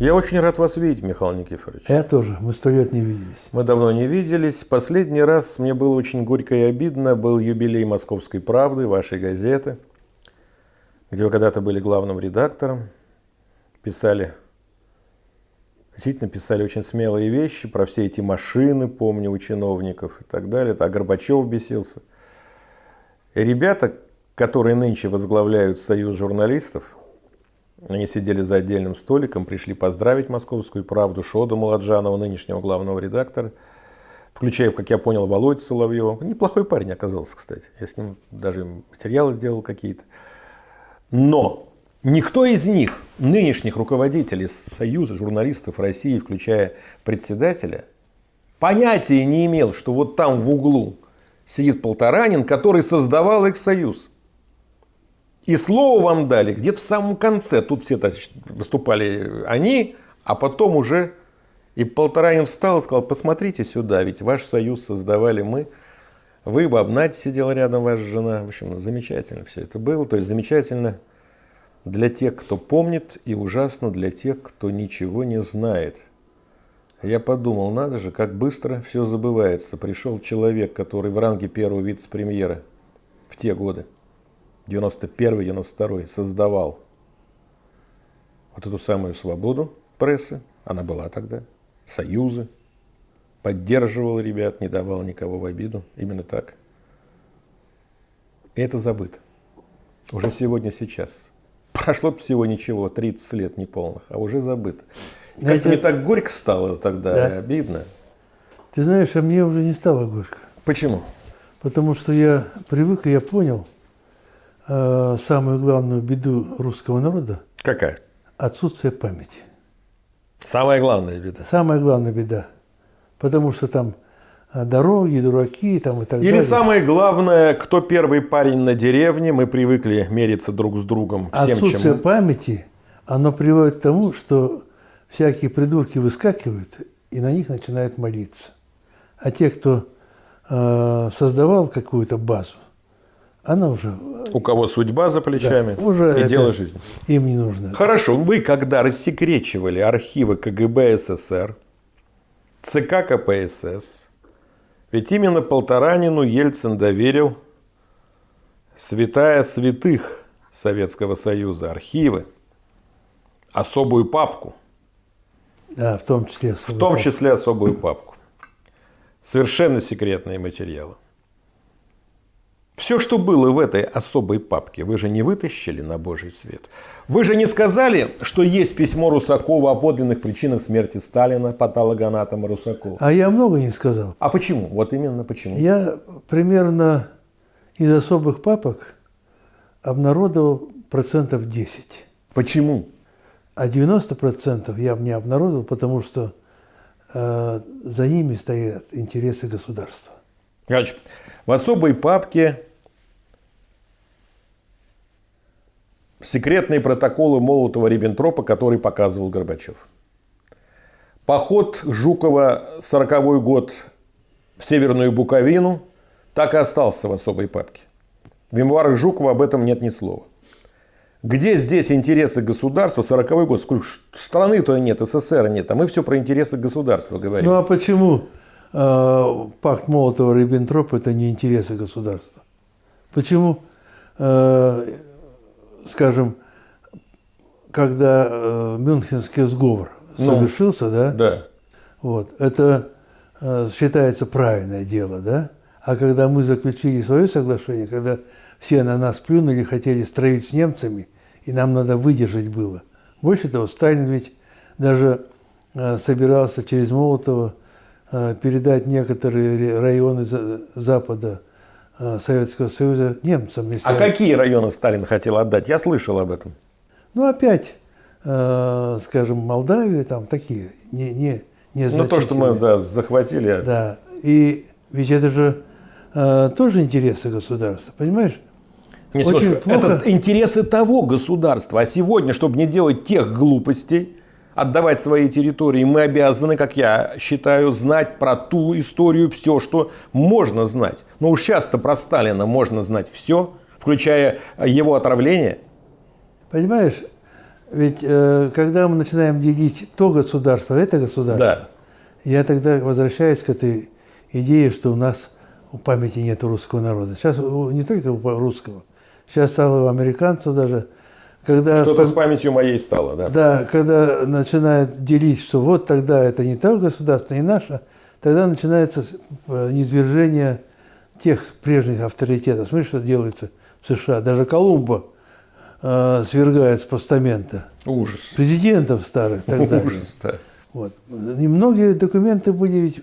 Я очень рад вас видеть, Михаил Никифорович. Я тоже. Мы сто лет не виделись. Мы давно не виделись. Последний раз мне было очень горько и обидно. Был юбилей «Московской правды», вашей газеты, где вы когда-то были главным редактором. Писали, действительно писали очень смелые вещи про все эти машины, помню, у чиновников и так далее. А Горбачев бесился. И ребята, которые нынче возглавляют союз журналистов – они сидели за отдельным столиком, пришли поздравить «Московскую правду», Шоду Маладжанова, нынешнего главного редактора, включая, как я понял, Володь Соловьева. Неплохой парень оказался, кстати. Я с ним даже материалы делал какие-то. Но никто из них, нынешних руководителей Союза журналистов России, включая председателя, понятия не имел, что вот там в углу сидит Полторанин, который создавал их союз. И слово вам дали где-то в самом конце. Тут все выступали они, а потом уже и Полторанин встал и сказал, посмотрите сюда, ведь ваш союз создавали мы. Вы, Бабнать сидела рядом, ваша жена. В общем, замечательно все это было. То есть замечательно для тех, кто помнит, и ужасно для тех, кто ничего не знает. Я подумал, надо же, как быстро все забывается. Пришел человек, который в ранге первого вице-премьера в те годы. 91-92 создавал вот эту самую свободу прессы, она была тогда, союзы, поддерживал ребят, не давал никого в обиду, именно так. И это забыто. Уже сегодня, сейчас. Прошло всего ничего, 30 лет неполных, а уже забыто. Как-то это... мне так горько стало тогда, да. обидно. Ты знаешь, а мне уже не стало горько. Почему? Потому что я привык, и я понял – э, самую главную беду русского народа? Какая? Отсутствие памяти. Самая главная беда. Самая главная беда. Потому что там э, дороги, дураки там и так Или далее. Или самое главное, кто первый парень на деревне, мы привыкли мериться друг с другом всем, Отсутствие чем... памяти, оно приводит к тому, что всякие придурки выскакивают и на них начинают молиться. А те, кто э, создавал какую-то базу, она уже... У кого судьба за плечами да, уже и дело жизни. Им не нужно. Хорошо, вы когда рассекречивали архивы КГБ СССР, ЦК КПСС, ведь именно Полторанину Ельцин доверил святая святых Советского Союза, архивы, особую папку. Да, в том числе особую В том папку. числе особую папку. Совершенно секретные материалы. Все, что было в этой особой папке, вы же не вытащили на Божий свет. Вы же не сказали, что есть письмо Русакова о подлинных причинах смерти Сталина, патологоанатома Русакова. А я много не сказал. А почему? Вот именно почему? Я примерно из особых папок обнародовал процентов 10. Почему? А 90 процентов я не обнародовал, потому что э, за ними стоят интересы государства. Значит, в особой папке секретные протоколы Молотова-Риббентропа, который показывал Горбачев. Поход Жукова 40 год в Северную Буковину так и остался в особой папке. В мемуарах Жукова об этом нет ни слова. Где здесь интересы государства? 40 год. Страны-то нет, СССР нет. А мы все про интересы государства говорим. Ну а почему э, пакт Молотова-Риббентропа это не интересы государства? Почему э, скажем, когда э, Мюнхенский сговор ну, совершился, да? Да. Вот, это э, считается правильное дело, да? А когда мы заключили свое соглашение, когда все на нас плюнули, хотели строить с немцами, и нам надо выдержать было. Больше того, Сталин ведь даже э, собирался через Молотова э, передать некоторые районы Запада Э, Советского Союза немцам. Если... А какие районы Сталин хотел отдать? Я слышал об этом. Ну, опять, э, скажем, Молдавия, там такие, не, не, не Ну, то, что мы да, захватили. Да, и ведь это же э, тоже интересы государства, понимаешь? Не, Очень плохо... Это интересы того государства. А сегодня, чтобы не делать тех глупостей, отдавать свои территории, мы обязаны, как я считаю, знать про ту историю все, что можно знать. Но уж часто про Сталина можно знать все, включая его отравление. Понимаешь, Ведь э, когда мы начинаем делить то государство, это государство, Да. я тогда возвращаюсь к этой идее, что у нас у памяти нет русского народа. Сейчас не только у русского, сейчас стало у американцев даже, когда Что-то с памятью моей стало, да. Да, когда начинают делить, что вот тогда это не то государство, не наше, тогда начинается э, низвержение тех прежних авторитетов. Смотри, что делается в США. Даже Колумба э, свергает с постамента. Ужас. Президентов старых далее. Ужас, да. Вот. И многие документы были ведь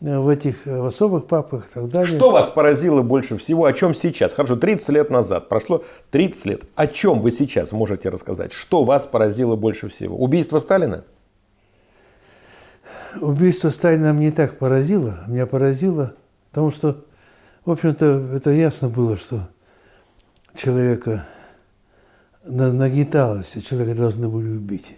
в этих э, в особых папках и так далее. Что вас поразило больше всего? О чем сейчас? Хорошо, 30 лет назад. Прошло 30 лет. О чем вы сейчас можете рассказать? Что вас поразило больше всего? Убийство Сталина? Убийство Сталина меня не так поразило. Меня поразило, потому что, в общем-то, это ясно было, что человека на- нагнеталось, человека должны были убить.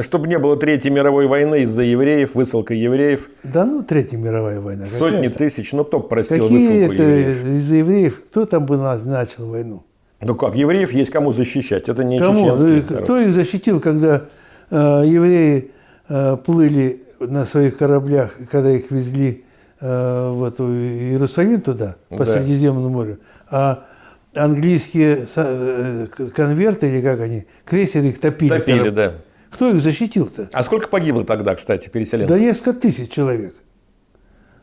Чтобы не было Третьей мировой войны из-за евреев, высылка евреев, Да ну, Третья мировая война. сотни какая-то. тысяч. Ну, кто б простил Какие высылку это евреев? из-за евреев? Кто там бы на- начал войну? Ну как, евреев есть кому защищать. Это не Кому? чеченский Ну, и народ. Кто их защитил, когда э, евреи э, плыли на своих кораблях, когда их везли э, в эту Иерусалим туда, по Да. Средиземному морю, а английские э, к- конверты, или как они, крейсеры их топили. Топили, корабли. да. Кто их защитил-то? А сколько погибло тогда, кстати, переселенцев? Да несколько тысяч человек.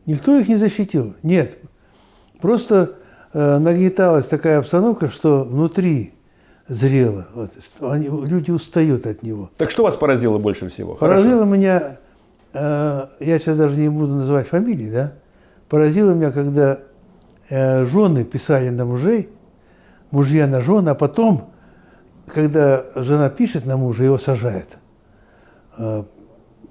Никто их не защитил. Нет. Просто э, нагнеталась такая обстановка, что внутри зрело. Вот, они- люди устают от него. Так что вас поразило больше всего? Хорошо. Поразило меня, э, я сейчас даже не буду называть фамилии, да? Поразило меня, когда э, жены писали на мужей, мужья на жены, а потом, когда жена пишет на мужа, его сажает. Э,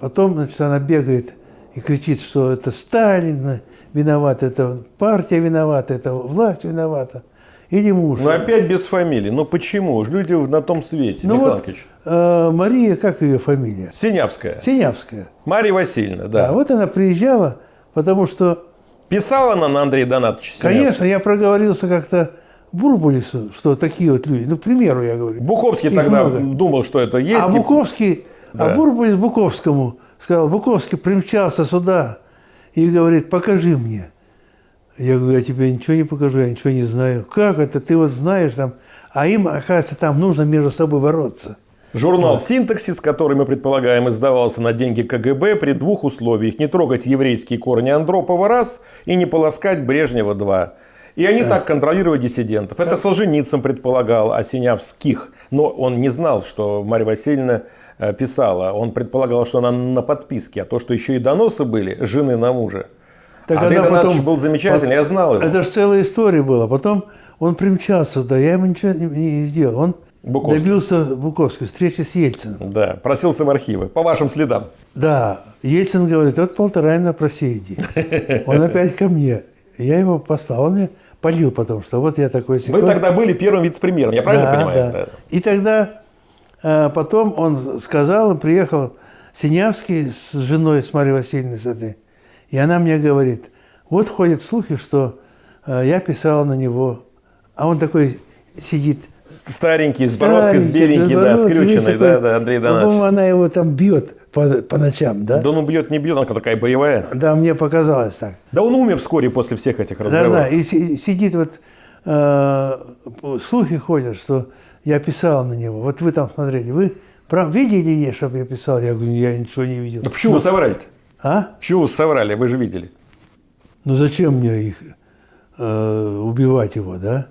Потом, значит, она бегает и кричит, что это Сталин виноват, это партия виновата, это власть виновата. Или муж. Ну опять без фамилии. Ну почему? Люди на том свете, Ну Михаил вот, э, Мария, как ее фамилия? Синявская. Синявская. Мария Васильевна, да. А вот она приезжала, потому что, Писала она на Андрея Донатовича конечно, я проговорился как-то Бурбулису, что такие вот люди, ну, к примеру, я говорю. Буковский тогда много. думал, что это есть. А и- Буковский, Да. а Бурбулис Буковскому сказал, Буковский примчался сюда и говорит, покажи мне. Я говорю, я тебе ничего не покажу, я ничего не знаю. Как это? Ты вот знаешь там. А им, оказывается, там нужно между собой бороться. Журнал «Синтаксис», который, мы предполагаем, издавался на деньги КГБ при двух условиях. Не трогать еврейские корни Андропова раз и не полоскать Брежнева два. И они так контролировали диссидентов. Это Солженицын предполагал, а Синявских. Но он не знал, что Марья Васильевна э, писала. Он предполагал, что она на подписке. А то, что еще и доносы были жены на мужа. Так Андрей она Донатович был замечательный, я знал его. Это же целая история была. Потом он примчался сюда, я ему ничего не, не сделал. Он Буковский. добился Буковской встречи с Ельциным. Да, просился в архивы. По вашим следам. Да, Ельцин говорит, вот полтора на просеяди. Он опять ко мне. Я его послал, он мне полил потом, что вот я такой Вы сякой. тогда были первым вице-премьером, я правильно Да, понимаю? да. И тогда э, потом он сказал, он приехал Синявский с женой, с Марьей Васильевной, с этой, и она мне говорит, вот ходят слухи, что э, я писала на него, а он такой сидит, Старенький, с бородкой, с беленький, да, весь скрюченный, такой. да, да, Андрей По-моему, Донатович. она его там бьет по, по ночам, да? Да он бьет, не бьет, она такая боевая. Да, мне показалось так. Да он умер вскоре после всех этих Да, разговоров. да, и си- сидит вот, э, слухи ходят, что я писал на него. Вот вы там смотрели, вы прав, видели не, чтобы я писал? Я говорю, я ничего не видел. Да почему вы соврали-то? А? Почему вы соврали? Вы же видели. Ну зачем мне их э, убивать его, да?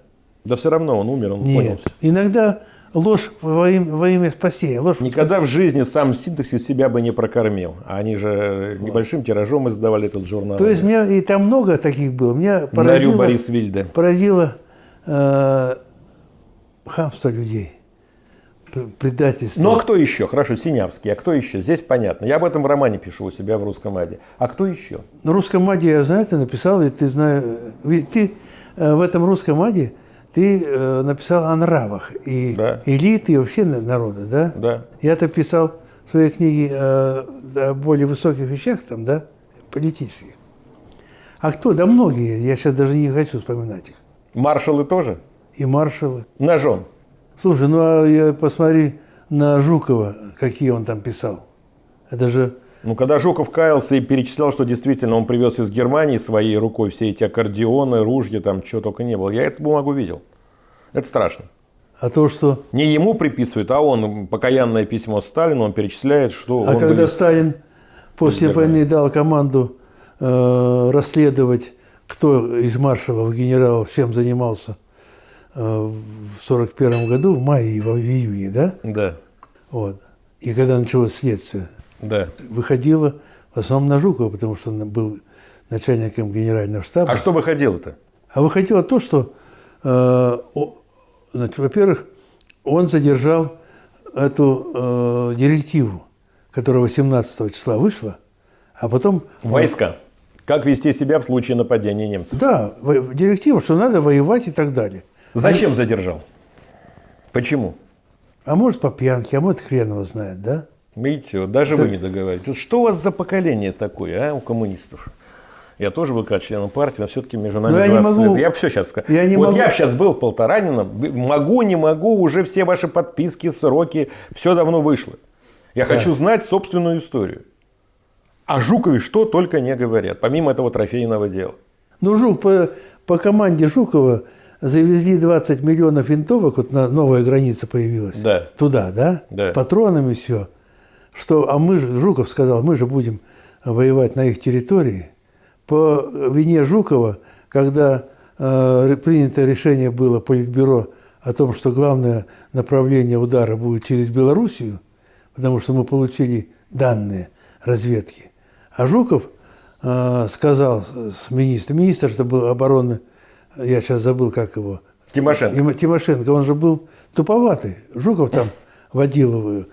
Да все равно он умер, он понял. Нет. Иногда ложь во имя, во имя спасения. Ложь Никогда в жизни сам синтаксис себя бы не прокормил. Они же небольшим тиражом издавали этот журнал. То есть меня и там много таких было. Меня Нарю поразило, Борис Вильде. поразило э, хамство людей, предательство. Ну а кто еще? Хорошо, Синявский. А кто еще? Здесь понятно. Я об этом в романе пишу у себя в русском аде. А кто еще? На русском аде я знаю, ты написал, и ты знаешь, ведь ты э, в этом русском аде ты э, написал о нравах и Да. элиты и вообще на- народа, да? Да. Я-то писал в своей книге э, о более высоких вещах, там, да, политических. А кто? Да многие, я сейчас даже не хочу вспоминать их. Маршалы тоже? И маршалы. Ножом. Слушай, ну а я посмотри на Жукова, какие он там писал. Это же Ну, когда Жуков каялся и перечислял, что действительно он привез из Германии своей рукой все эти аккордеоны, ружья, там чего только не было, я эту бумагу видел. Это страшно. а то, что... Не ему приписывают, а он, покаянное письмо Сталину, он перечисляет, что А когда вывез. Сталин после войны дал команду э, расследовать, кто из маршалов, генералов, чем занимался э, в 41 году, в мае и в июне, да? Да, Вот. И когда началось следствие, да. выходило в основном на Жукова, потому что он был начальником генерального штаба. А что выходило-то? А выходило то, что, э, значит, во-первых, он задержал эту э, директиву, которая 18 числа вышла, а потом... Войска. Как вести себя в случае нападения немцев? Да, директива, что надо воевать и так далее. Зачем задержал? Почему? А может по пьянке, а может хрен его знает, да? Видите, вот даже вы не договариваетесь. Вот Что у вас за поколение такое, а, у коммунистов? Я тоже был как членом партии, но все-таки между нами Но я не 20 могу- лет. Я все сейчас скажу. я не вот могу- я сейчас был полторанином, могу, не могу, уже все ваши подписки, сроки, все давно вышло. Я хочу знать собственную историю. О Жукове что только не говорят, помимо этого трофейного дела. Ну, Жук, по, по команде Жукова завезли 20 миллионов винтовок, вот на новая граница появилась. Да. Туда, да? Да. С патронами все. Что, а мы же, Жуков сказал, мы же будем воевать на их территории. По вине Жукова, когда э, принято решение было Политбюро о том, что главное направление удара будет через Белоруссию, потому что мы получили данные разведки. А Жуков э, сказал с министром, министр это был обороны, я сейчас забыл, как его, Тимошенко. Тимо- Тимошенко, он же был туповатый. Жуков там водил его.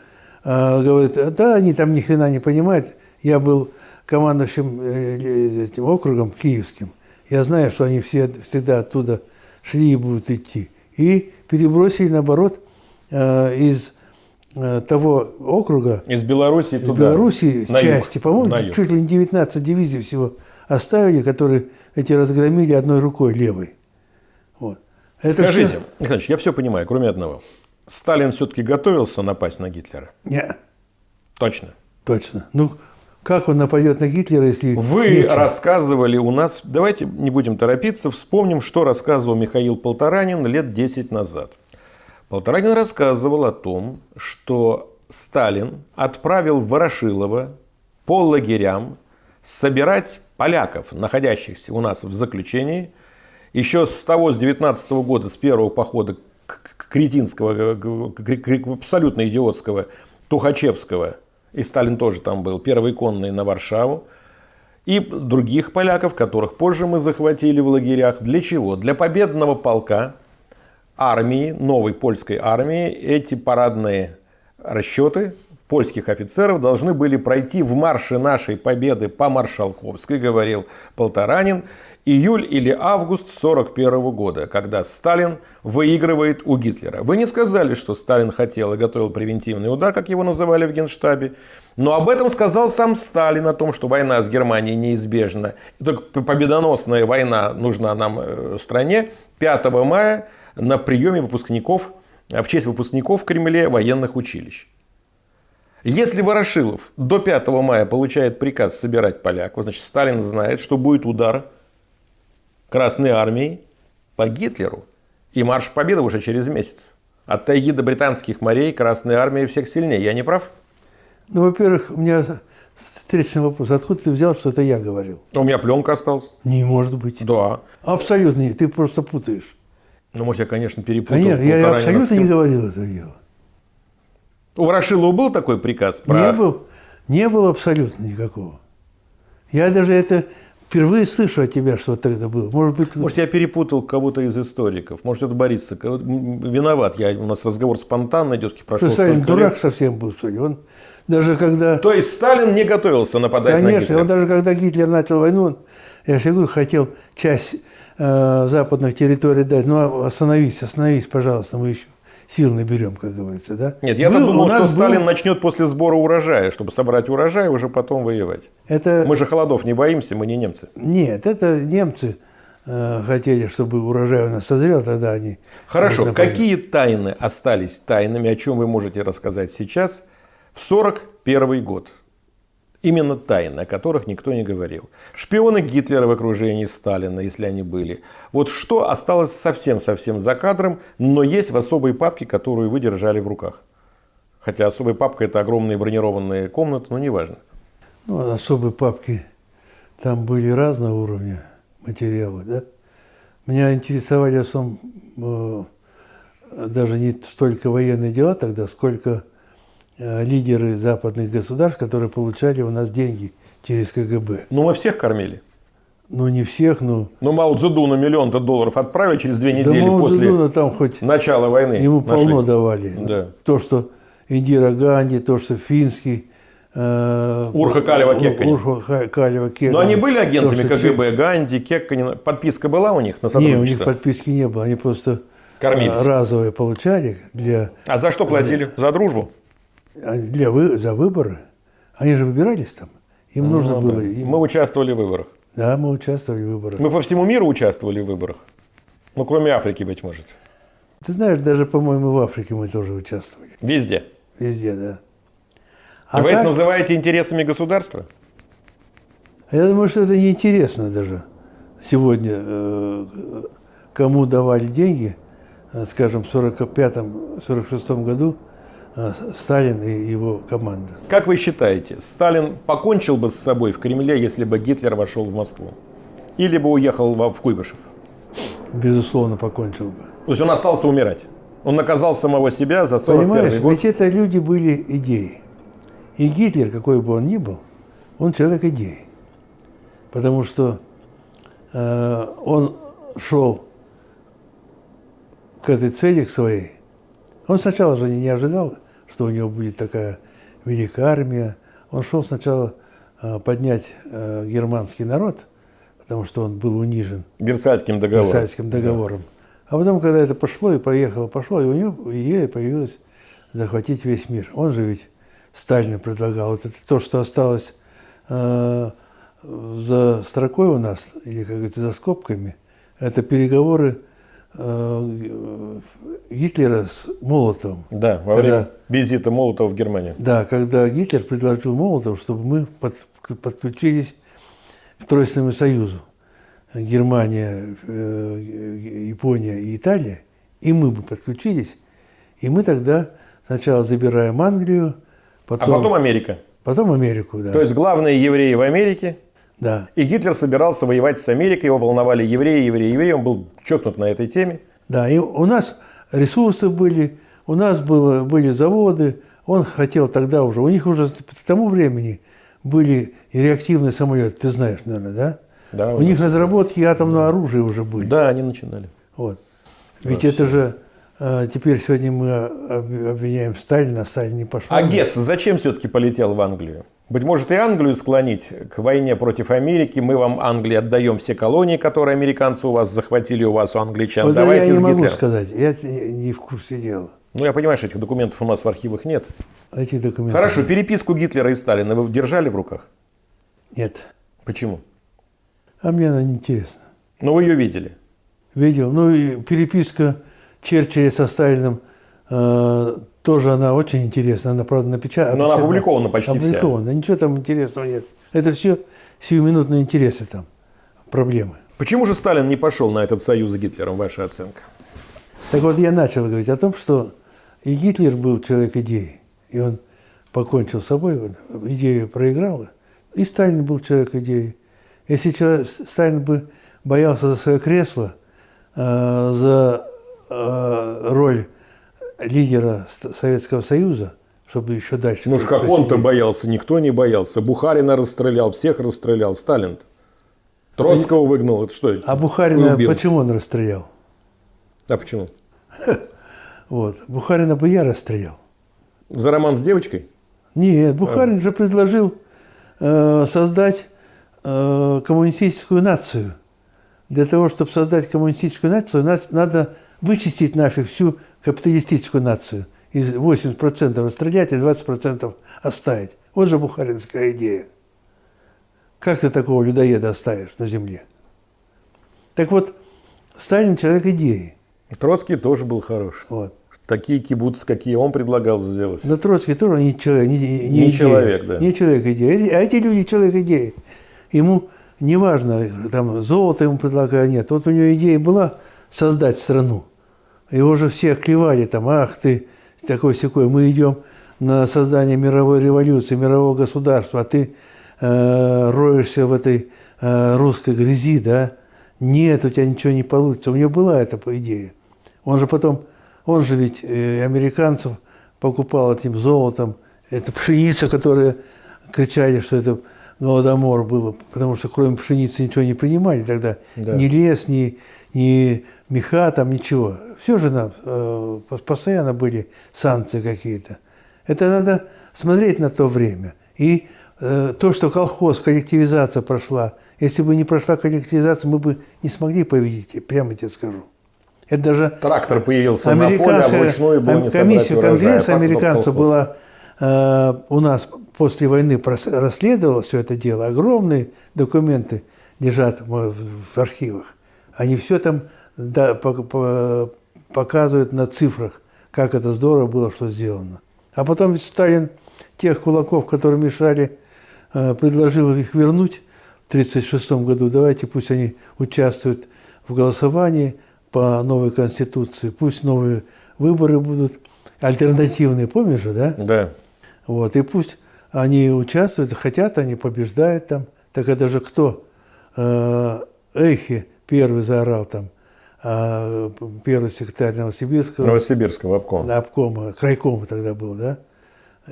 Говорит, да, они там ни хрена не понимают. Я был командующим э, этим округом киевским. Я знаю, что они все всегда оттуда шли и будут идти. И перебросили, наоборот, э, из э, того округа, Из Беларуси из туда. Белоруссии на части, по-моему, чуть ли не 19 дивизий всего оставили, которые эти разгромили одной рукой левой. Вот. Это Скажите, всё- Михаил я все понимаю, кроме одного. Сталин все-таки готовился напасть на Гитлера? Не, Точно. точно. Ну, как он нападет на Гитлера, если... Вы нечем? рассказывали у нас, давайте не будем торопиться, вспомним, что рассказывал Михаил Полторанин лет 10 назад. Полторанин рассказывал о том, что Сталин отправил Ворошилова по лагерям собирать поляков, находящихся у нас в заключении, еще с того, с 19 года, с первого похода кретинского, к- абсолютно идиотского Тухачевского, и Сталин тоже там был, первый конный на Варшаву, и других поляков, которых позже мы захватили в лагерях. Для чего? Для победного полка армии, новой польской армии, эти парадные расчеты польских офицеров должны были пройти в марше нашей победы по Маршалковской, говорил Полторанин, июль или август 1941 года, когда Сталин выигрывает у Гитлера. Вы не сказали, что Сталин хотел и готовил превентивный удар, как его называли в Генштабе, но об этом сказал сам Сталин, о том, что война с Германией неизбежна. И Только победоносная война нужна нам э, стране 5 мая на приеме выпускников, э, в честь выпускников в Кремле военных училищ. Если Ворошилов до 5 мая получает приказ собирать поляков, значит Сталин знает, что будет удар Красной Армии по Гитлеру. И марш победы уже через месяц. От тайги до британских морей Красная Армия всех сильнее. Я не прав? Ну, во-первых, у меня встречный вопрос. Откуда ты взял, что это я говорил? У меня пленка осталась. Не может быть. Да. Абсолютно нет. Ты просто путаешь. Ну, может, я, конечно, перепутал. Конечно, я абсолютно не говорил это дело. У Ворошилова был такой приказ? Про... Не был, не было абсолютно никакого. Я даже это впервые слышу от тебя, что это было. Может быть, Может, я перепутал кого-то из историков. Может, это Борис Соколов. Виноват. Я, у нас разговор спонтанный идет, прошел Сталин дурак лет. совсем был, что ли. Он даже когда... То есть Сталин не готовился нападать на Конечно, Гитлера? он даже когда Гитлер начал войну, он, я говорю, хотел часть э, западных территорий дать. Ну, а остановись, остановись, пожалуйста, мы еще сил наберем, как говорится, да? Нет, я-то Был- думал, что нас был- Сталин начнет после сбора урожая, чтобы собрать урожай и уже потом воевать. Это... Мы же холодов не боимся, мы не немцы. Нет, это немцы э, хотели, чтобы урожай у нас созрел, тогда они... Хорошо, какие тайны остались тайнами, о чем вы можете рассказать сейчас, в 41 год? Именно тайны, о которых никто не говорил. Шпионы Гитлера в окружении Сталина, если они были. Вот что осталось совсем-совсем за кадром, но есть в особой папке, которую вы держали в руках. Хотя особая папка это огромные бронированные комнаты, но неважно. Ну, особые папки, там были разного уровня материалы, да. Меня интересовали в основном э, даже не столько военные дела тогда, сколько лидеры западных государств, которые получали у нас деньги через КГБ. Ну, мы всех кормили. Ну, не всех, но... Ну, Мао Цзэдуна миллион-то долларов отправили через две Да недели Мао после Цзэдуна там хоть начала войны. ему нашли. полно давали. Да. То, что Индира Ганди, то, что Финский... э, Урха Калева Кекканин. Урха Ха- Калева Кекканин. Но они были агентами То, КГБ, Ганди, Кекканин. Подписка была у них на Не, у них сотрудничество? подписки не было, они просто Кормились. э, разовые получали для, А за что платили? За дружбу? А, для вы, за выборы. Они же выбирались там. Им нужно Ну, было. да. им- Мы участвовали в выборах. Да, мы участвовали в выборах. Мы по всему миру участвовали в выборах. Ну, кроме Африки, быть может. Ты знаешь, даже, по-моему, в Африке мы тоже участвовали. Везде. Везде, да. А Вы так, это называете интересами государства? я думаю, что это неинтересно даже сегодня, э, кому давали деньги, э, скажем, в 45-46 году Сталин и его команда. Как вы считаете, Сталин покончил бы с собой в Кремле, если бы Гитлер вошел в Москву? Или бы уехал в Куйбышев? Безусловно, покончил бы. То есть он остался умирать. Он наказал самого себя за 41 Понимаешь, год. ведь это люди были идеи. И Гитлер, какой бы он ни был, он человек идеи. Потому что э, он шел к этой цели, к своей. Он сначала же не ожидал, что у него будет такая великая армия. Он шел сначала э, поднять э, германский народ, потому что он был унижен Версальским договором. Версальским договором. А потом, когда это пошло и поехало, пошло, и у него идея появилась захватить весь мир. Он же ведь Сталин предлагал. Вот это то, что осталось э, за строкой у нас, или, как говорится, за скобками, это переговоры Гитлера с Молотовым. Да, во Когда- время визита Молотова в Германию. Да, когда Гитлер предложил Молотову, чтобы мы под- подключились к Тройственному союзу. Германия, э, Япония и Италия. И мы бы подключились. И мы тогда сначала забираем Англию, А потом, потом Америка. потом Америку. Да. То есть главные евреи в Америке. Да. И Гитлер собирался воевать с Америкой. Его волновали евреи, евреи, евреи. Он был чокнут на этой теме. Да, и у нас ресурсы были, у нас было, были заводы. Он хотел тогда уже, у них уже к тому времени были и реактивные самолеты, ты знаешь, наверное, да? Да, У них разработки атомного оружия уже были. Да, они начинали. Вот. Ведь это же э, теперь сегодня мы об- обвиняем Сталина, а Сталин не пошел. А Гесс зачем все-таки полетел в Англию? Быть может, и Англию склонить к войне против Америки. Мы вам, Англии, отдаем все колонии, которые американцы у вас захватили, у вас у англичан. Вот Давайте я не могу Гитлером. сказать, я не в курсе дела. Ну, я понимаю, что этих документов у нас в архивах нет. Эти документы. Хорошо, переписку Гитлера и Сталина вы держали в руках? Нет. Почему? А мне она не интересна. Ну, вы ее видели. Видел. Ну и переписка Черчилля со Сталиным э, тоже она очень интересна. Она, правда, напечатана. Но она опубликована почти вся. Опубликована. Ничего там интересного нет. Это все сиюминутные интересы там, проблемы. Почему же Сталин не пошел на этот союз с Гитлером, ваша оценка? Так вот, я начал говорить о том, что и Гитлер был человек идеи, и он покончил с собой, идею проиграл, и Сталин был человек идеи. Если человек, Сталин бы боялся за свое кресло, э, за э, роль лидера Советского Союза, чтобы еще дальше... Ну уж как он-то боялся, никто не боялся. Бухарина расстрелял, всех расстрелял. Сталин Троцкого выгнал. Это что? А Бухарина, убил. почему он расстрелял? А почему? Вот. Бухарина бы я расстрелял. За роман с девочкой? Нет, Бухарин же предложил э, создать э, коммунистическую нацию. Для того, чтобы создать коммунистическую нацию, надо вычистить нафиг всю капиталистическую нацию. Из 80% расстрелять и 20% оставить. Вот же бухаринская идея. Как ты такого людоеда оставишь на земле? Так вот, Сталин человек идеи. Троцкий тоже был хорош. Вот. Такие кибуцы, какие он предлагал сделать. Но Троцкий тоже не человек, не, не Не идея. человек, да. Не человек идеи. А эти люди человек идеи. Ему не важно, там золото ему предлагают, нет. Вот у него идея была создать страну. Его же все клевали там, ах ты, такой секой, мы идем на создание мировой революции, мирового государства, а ты э, роешься в этой э, русской грязи, да? Нет, у тебя ничего не получится. У него была эта идея. Он же потом, он же ведь э, американцев покупал этим золотом, это пшеница, которая кричали, что это голодомор было, потому что кроме пшеницы ничего не принимали тогда. Да. Ни лес, ни, ни меха, там ничего. Все же нам э, пос- постоянно были санкции какие-то. Это надо смотреть на то время. И э, то, что колхоз, коллективизация прошла, если бы не прошла коллективизация, мы бы не смогли победить, прямо тебе скажу. Это даже Трактор появился на поле, а Американская было не комиссия Конгресса американцев была э, у нас после войны расследовала все это дело. Огромные документы лежат в архивах. Они все там да, по- по- показывают на цифрах, как это здорово было, что сделано. А потом ведь Сталин тех кулаков, которые мешали, э, предложил их вернуть в 1936 году. Давайте пусть они участвуют в голосовании по новой конституции, пусть новые выборы будут альтернативные, помнишь же, да? Да. Вот, и пусть они участвуют, хотят, они побеждают там. Так это же кто? Э, Эхи первый заорал там, первый секретарь Новосибирского Новосибирского обкома. обкома, крайкома тогда был, да?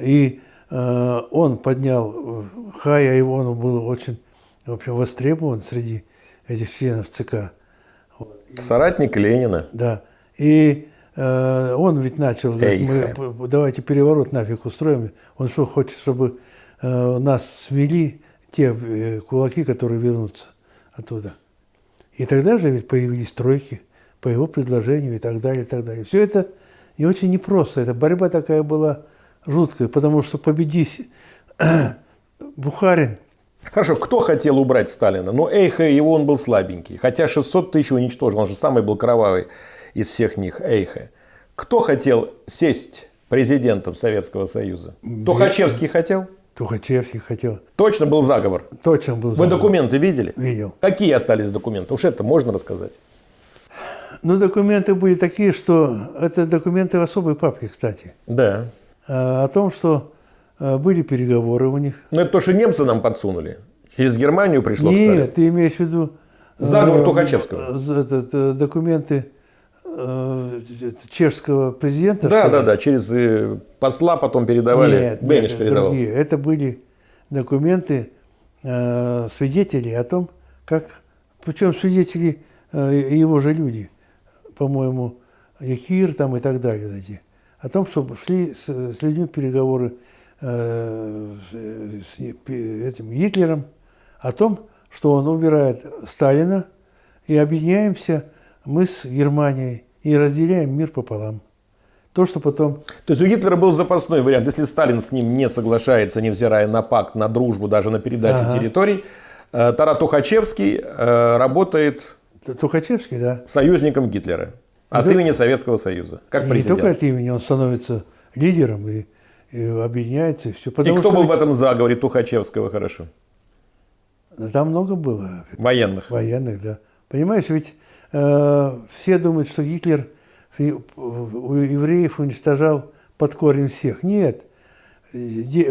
И э, он поднял Хая, и он был очень, в общем, востребован среди этих членов ЦК. Соратник Ленина. Да. И э, он ведь начал, говорит, мы давайте переворот нафиг устроим. Он что, хочет, чтобы э, нас смели те э, кулаки, которые вернутся оттуда. И тогда же ведь появились тройки по его предложению и так далее, и так далее. Все это не очень непросто. Эта борьба такая была жуткая, потому что победить Бухарин, Хорошо, кто хотел убрать Сталина? Ну, Эйха, его он был слабенький. Хотя 600 тысяч уничтожил, он же самый был кровавый из всех них, Эйха. Кто хотел сесть президентом Советского Союза? Тухачевский хотел? Тухачевский хотел, Точно был заговор. точно был Вы заговор. документы видели? Видел. Какие остались документы? Уж это можно рассказать. Ну, документы были такие, что это документы в особой папке, кстати. Да. А, О том, что а, были переговоры у них. Но это то, что немцы нам подсунули. Через Германию пришло. Нет, ты имеешь в виду... Заговор э, Тухачевского. этот, э, документы чешского президента. Да, да, да. Через э, посла потом передавали. Нет, Бенеш нет, передавал. другие. Это были документы э, свидетелей о том, как... Причем свидетели э, его же люди, по-моему, Якир там и так далее. Эти, о том, что шли с, с людьми переговоры э, с, с этим Гитлером, о том, что он убирает Сталина, и объединяемся мы с Германией и разделяем мир пополам. То, что потом То есть у Гитлера был запасной вариант. Если Сталин с ним не соглашается, невзирая на пакт, на дружбу, даже на передачу Ага. территорий, э, Тарат Тухачевский э, работает Тухачевский, да, союзником Гитлера от Да. имени Советского Союза, как И не только от имени, он становится лидером и, и объединяется, и все. И кто что был в этом заговоре Тухачевского хорошо? там много было Военных. военных, да. Понимаешь, ведь все думают, что Гитлер у евреев уничтожал под корень всех. Нет.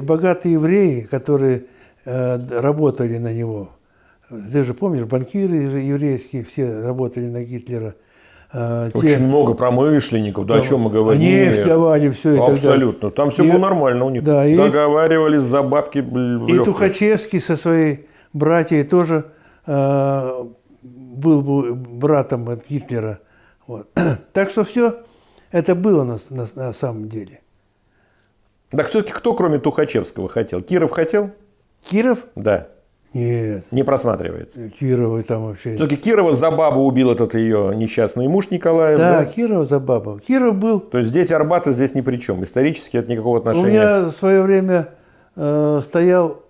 Богатые евреи, которые э, работали на него, ты же помнишь, банкиры еврейские все работали на Гитлера. Э, те- Очень много промышленников, да о чем мы говорим. Нефть давали, все далее. Абсолютно. Там все И- было нормально у них. да, и- Договаривались за бабки. И. Тухачевский со своей братьей тоже э, был бы братом от Гитлера. Вот. Так что все это было на, на- на самом деле. Так все-таки кто, кроме Тухачевского, хотел? Киров хотел? Киров? Да. Нет, Не просматривается. Кировы там вообще. Все-таки Кирова за бабу убил этот ее несчастный муж Николаев. Да, Да? Киров за бабу. Киров был. То есть дети Арбата здесь ни при чем. Исторически это никакого У отношения. меня в свое время э, стоял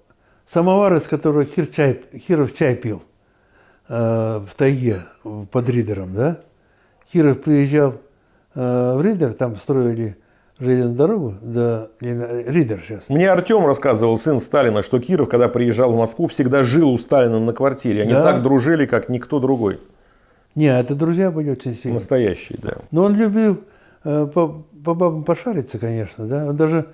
самовар, из которого Кир чай, Киров чай пил. Э, в тайге под Ридером, да? Киров приезжал э, в Ридер, там строили железную дорогу, да, Ридер сейчас. Мне Артем рассказывал, сын Сталина, что Киров, когда приезжал в Москву, всегда жил у Сталина на квартире. Они Да. так дружили, как никто другой. Не, это друзья были очень сильные. Настоящий, да. Но он любил э, по, по бабам пошариться, конечно, да. Он даже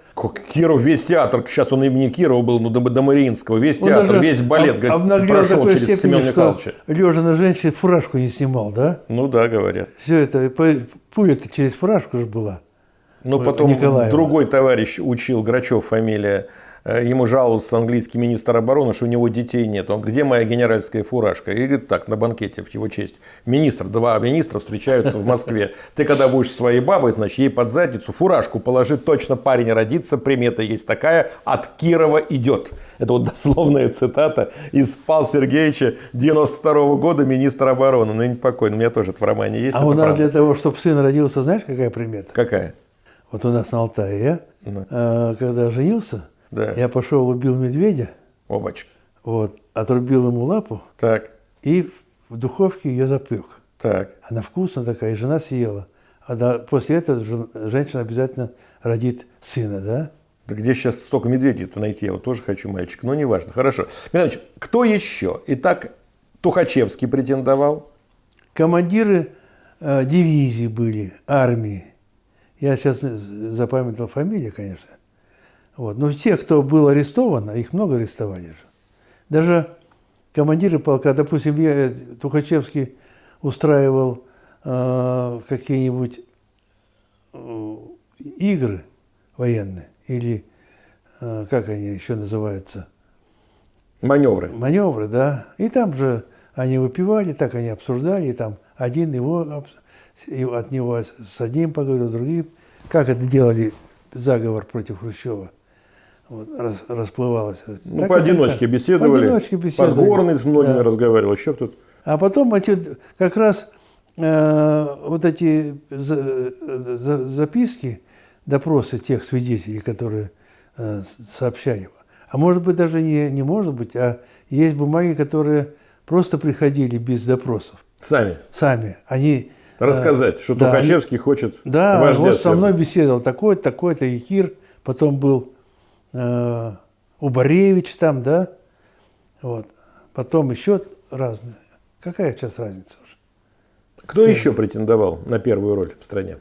Киров, весь театр, сейчас он имени Кирова был, ну, до, до Мариинского, весь он театр, весь балет об- говорит, прошел через степени, Семена Михайловича. лежа на женщине фуражку не снимал, да? Ну да, говорят. Все это, по- пуля-то через фуражку же была. Ой, потом Николаева. другой товарищ учил, Грачев фамилия, ему жаловался английский министр обороны, что у него детей нет. Он, где моя генеральская фуражка? И говорит, так, на банкете в его честь. Министр, два министра встречаются в Москве. Ты когда будешь своей бабой, значит, ей под задницу фуражку положи, точно парень родится, примета есть такая, от Кирова идет. Это вот дословная цитата из Павла Сергеевича 92 года, министра обороны. Ну, не покойный, у меня тоже это в романе есть. А у нас правда. для того, чтобы сын родился, знаешь, какая примета? Какая? Вот у нас на Алтае я, Ну. э, когда женился, Да. я пошел, убил медведя, Обачка. вот, отрубил ему лапу Так, и в духовке ее запек. так. Она вкусная такая, и жена съела. А да, после этого жен- женщина обязательно родит сына, да? Да где сейчас столько медведей-то найти? Я вот тоже хочу мальчик, но неважно. Хорошо. Михаил Иванович, кто еще? Итак, Тухачевский претендовал. Командиры э, дивизий были, армии. Я сейчас запамятовал фамилии, конечно. Вот. Но те, кто был арестован, их много арестовали же. Даже командиры полка, допустим, я, э, Тухачевский устраивал э, какие-нибудь э, игры военные, или э, как они еще называются, Маневры. маневры, да. И там же они выпивали, так они обсуждали, и там один его, от него с одним поговорил, с другим. Как это делали заговор против Хрущева. Вот, рас- расплывалось. Ну, Так поодиночке беседовали. Поодиночке беседовали. Подгорный с многими Да. разговаривал. Еще кто-то. А потом эти, как раз э, вот эти за- за- записки, допросы тех свидетелей, которые э, сообщали. А может быть, даже не, не может быть, а есть бумаги, которые просто приходили без допросов. Сами. Сами. Они... э, Рассказать, что да, Тухачевский хочет да, вот со мной беседовал такой-то, такой-то Якир, потом был э, Убаревич там, да, вот, потом еще разные. Какая сейчас разница уже? Кто еще претендовал на первую роль в стране?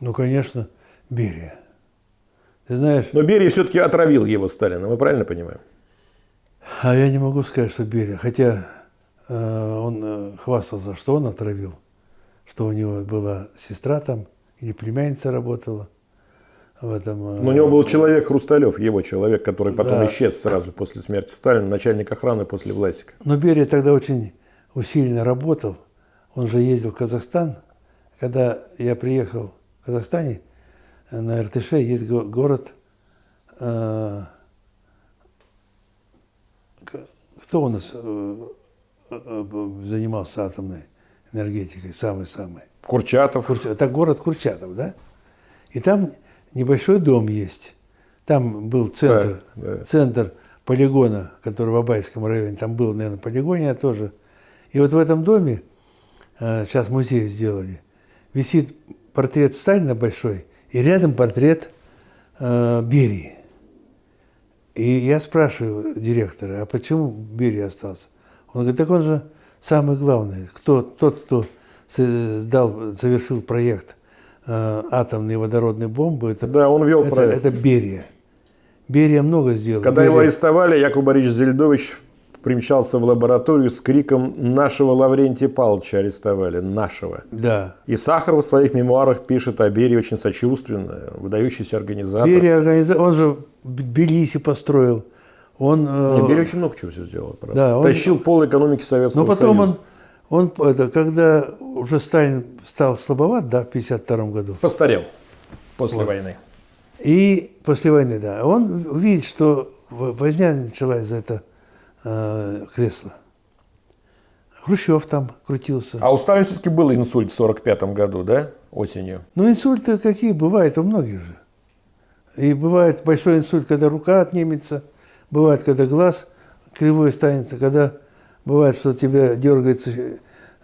Ну, конечно, Берия. Ты знаешь, Но Берия все-таки отравил его Сталина, мы правильно понимаем? а я не могу сказать, что Берия, хотя э, он э, хвастался, что он отравил, что у него была сестра там, или племянница работала в этом. э, Но у него был человек Хрусталев, его человек, который потом Да. исчез сразу после смерти Сталина, начальник охраны после Власика. Но Берия тогда очень усиленно работал. Он же ездил в Казахстан. Когда я приехал в Казахстане, э, на РТШ есть го- город... э, кто у нас занимался атомной энергетикой, самый-самый? Курчатов. Курча- Это город Курчатов, да? И там небольшой дом есть. Там был центр, Да, да. центр полигона, который в Абайском районе. Там был, наверное, полигон я тоже. И вот в этом доме, э, сейчас музей сделали, висит портрет Сталина большой, и рядом портрет э, Берии. И я спрашиваю директора, а почему Берия остался? Он говорит, так он же самый главный, кто, тот, кто создал, совершил проект э, атомной водородной бомбы, это, Да, он вел это, проект. это Берия. Берия много сделал. Когда его Берия- арестовали, Яков Борисович Зельдович примчался в лабораторию с криком «Нашего Лаврентия Павловича арестовали! Нашего!». Да. И Сахаров в своих мемуарах пишет о Берии очень сочувственно, выдающийся организатор. Берия организа- он же Б- Тбилиси построил. Он, э, Берия очень много чего все сделал, правда. Да, он- Тащил пол экономики Советского Но потом Союза. он, он, это, когда уже Сталин стал слабоват, да, в 1952 году, Постарел после войны. И после войны, да. Он видит, что в- война началась за это э, кресло. Хрущев там крутился. А у Сталина все-таки был инсульт в 45 году, да? Осенью. Ну, инсульты какие бывают у многих же. И бывает большой инсульт, когда рука отнимется, бывает, когда глаз кривой станется, когда бывает, что у тебя дергается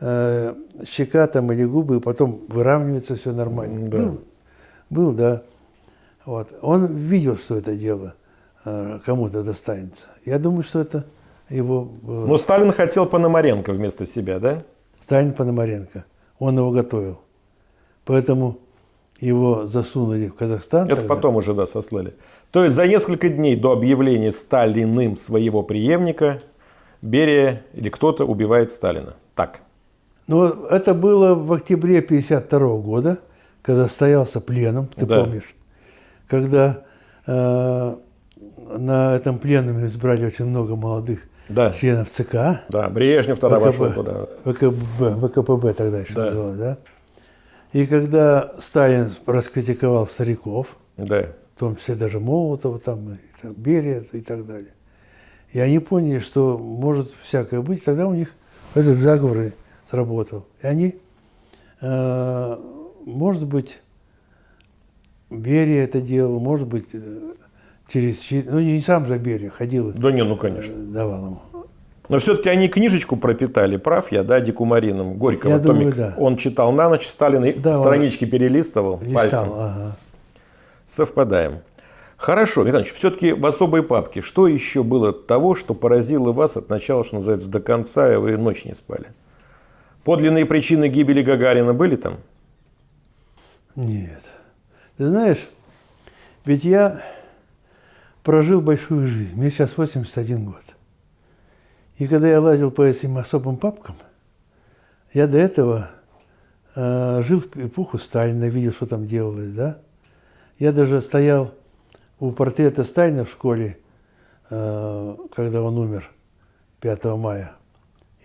э, щека там или губы, и потом выравнивается все нормально. Да. Был, был, да. Вот. Он видел, что это дело э, кому-то достанется. Я думаю, что это его было. Но Сталин хотел Пономаренко вместо себя, да? Сталин Пономаренко. Он его готовил. Поэтому его засунули в Казахстан. Это тогда. потом уже, да, сослали. То есть за несколько дней до объявления Сталиным своего преемника Берия или кто-то убивает Сталина. Так. Но это было в октябре 1952 года, когда стоялся пленом, ты Да. помнишь, когда э, на этом пленуме избрали очень много молодых Да. членов ЦК, Да, Брежнев тогда вошел туда. ВКБ, ВКПБ тогда еще Да. называлось, да? И когда Сталин раскритиковал стариков, Да. в том числе даже Молотова, там, и там, Берия и так далее. И они поняли, что может всякое быть. Тогда у них этот заговор и сработал. И они, э, может быть, Берия это делал, может быть, э, через... Ну, не сам же Берия ходил Да не, ну конечно. э, давал ему. Но все-таки они книжечку пропитали, прав я, да, Дикумарином, Горького, Я думаю, томик. да. Он читал на ночь, Сталин и Да, он странички перелистывал Листал, пальцем. ага. Совпадаем. Хорошо, Михаил все-таки в особой папке, что еще было того, что поразило вас от начала, что называется, до конца, и вы ночь не спали? Подлинные причины гибели Гагарина были там? Нет. Ты знаешь, ведь я прожил большую жизнь. Мне сейчас 81 год. И когда я лазил по этим особым папкам, я до этого э, жил в эпоху Сталина, видел, что там делалось, да? Я даже стоял у портрета Сталина в школе, э, когда он умер 5 мая.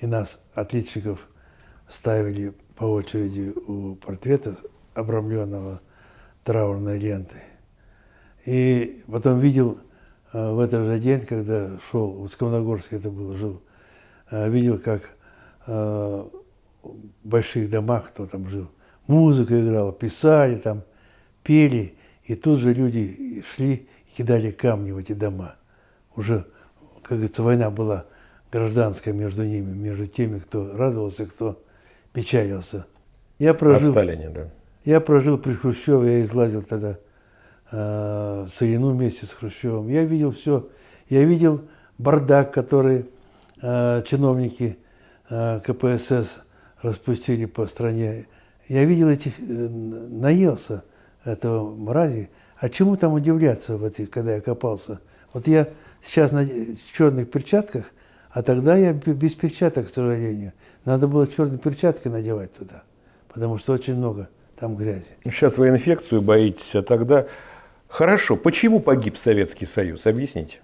И нас, отличников, ставили по очереди у портрета, обрамленного траурной лентой. И потом видел э, в этот же день, когда шел, в Скомногорске это было, жил, э, видел, как в больших домах, кто там жил, музыка играла, писали там, пели, и тут же люди шли и кидали камни в эти дома. Уже, как говорится, война была гражданская между ними, между теми, кто радовался, кто печалился. Я прожил, Сталине, да. я прожил при Хрущеве, я излазил тогда э, Целину вместе с Хрущевым. Я видел все. Я видел бардак, который э, чиновники э, КПСС распустили по стране. Я видел этих, э, наелся этого мрази. А чему там удивляться, в этих, когда я копался? Вот я сейчас на черных перчатках, а тогда я без перчаток, к сожалению. Надо было черные перчатки надевать туда, потому что очень много там грязи. Сейчас вы инфекцию боитесь, а тогда... Хорошо, почему погиб Советский Союз? Объясните.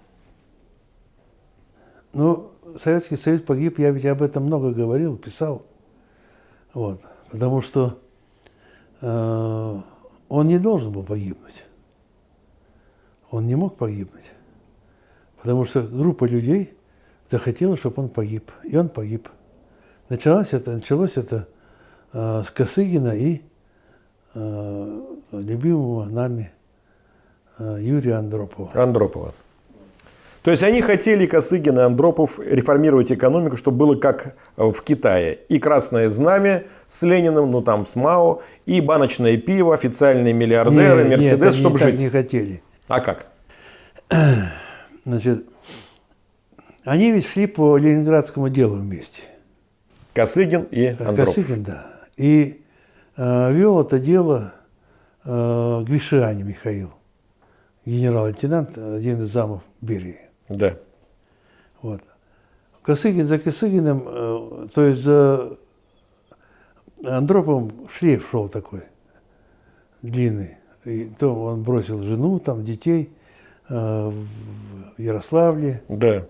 Ну, Советский Союз погиб, я ведь об этом много говорил, писал. Вот. Потому что э, он не должен был погибнуть. Он не мог погибнуть. Потому что группа людей захотела, чтобы он погиб. И он погиб. Началось это, началось это э, с Косыгина и э, любимого нами э, Юрия Андропова. Андропова. То есть они хотели, Косыгин и Андропов, реформировать экономику, чтобы было как в Китае. И красное знамя с Лениным, ну там с Мао, и баночное пиво, официальные миллиардеры, Не, нет, Мерседес, они чтобы так жить. не хотели. А как? Значит, они ведь шли по ленинградскому делу вместе. Косыгин и Андропов. Косыгин, да. И э, вел это дело э, Гвишиани Михаил, генерал-лейтенант, один из замов Берии. Да. Вот. Косыгин за Косыгиным, э, то есть за Андроповым шлейф шел такой длинный. И то он бросил жену, там детей э, в Ярославле. Да.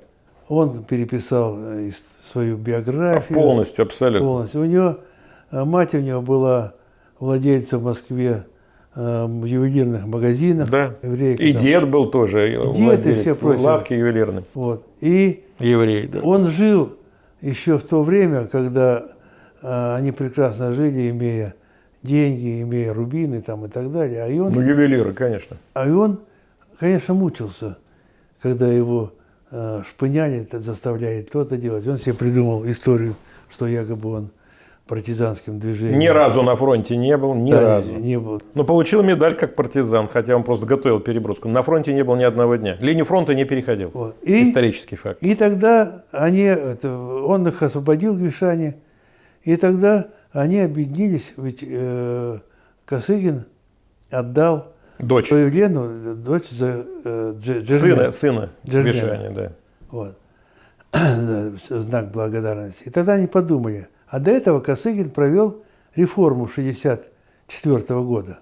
Он переписал э, свою биографию. Полностью, абсолютно. Полностью. У него, мать у него была владельцем в Москве э, ювелирных магазинов. Да. еврейка И там. дед был тоже. дед, и владелец все прочее. Лавки ювелирной. Вот. И Еврей, да. он жил еще в то время, когда э, они прекрасно жили, имея деньги, имея рубины там и так далее. А и он, Ну, ювелиры, конечно. а и он конечно, мучился, когда его э, шпыняли, заставляли то-то делать. Он себе придумал историю, что якобы он партизанским движением. Ни разу на фронте не был, ни Да, разу. Не, был. Но получил медаль как партизан, хотя он просто готовил переброску. На фронте не был ни одного дня. Линию фронта не переходил. Вот. И- Исторический факт. И тогда они, это, он их освободил, Гришане, и тогда они объединились, ведь э, Косыгин отдал Дочь. свою Лену, дочь за э, Дж- Сына, сына. Гришани, да. Вот. Знак благодарности. И тогда они подумали. А до этого Косыгин провел реформу 64 года.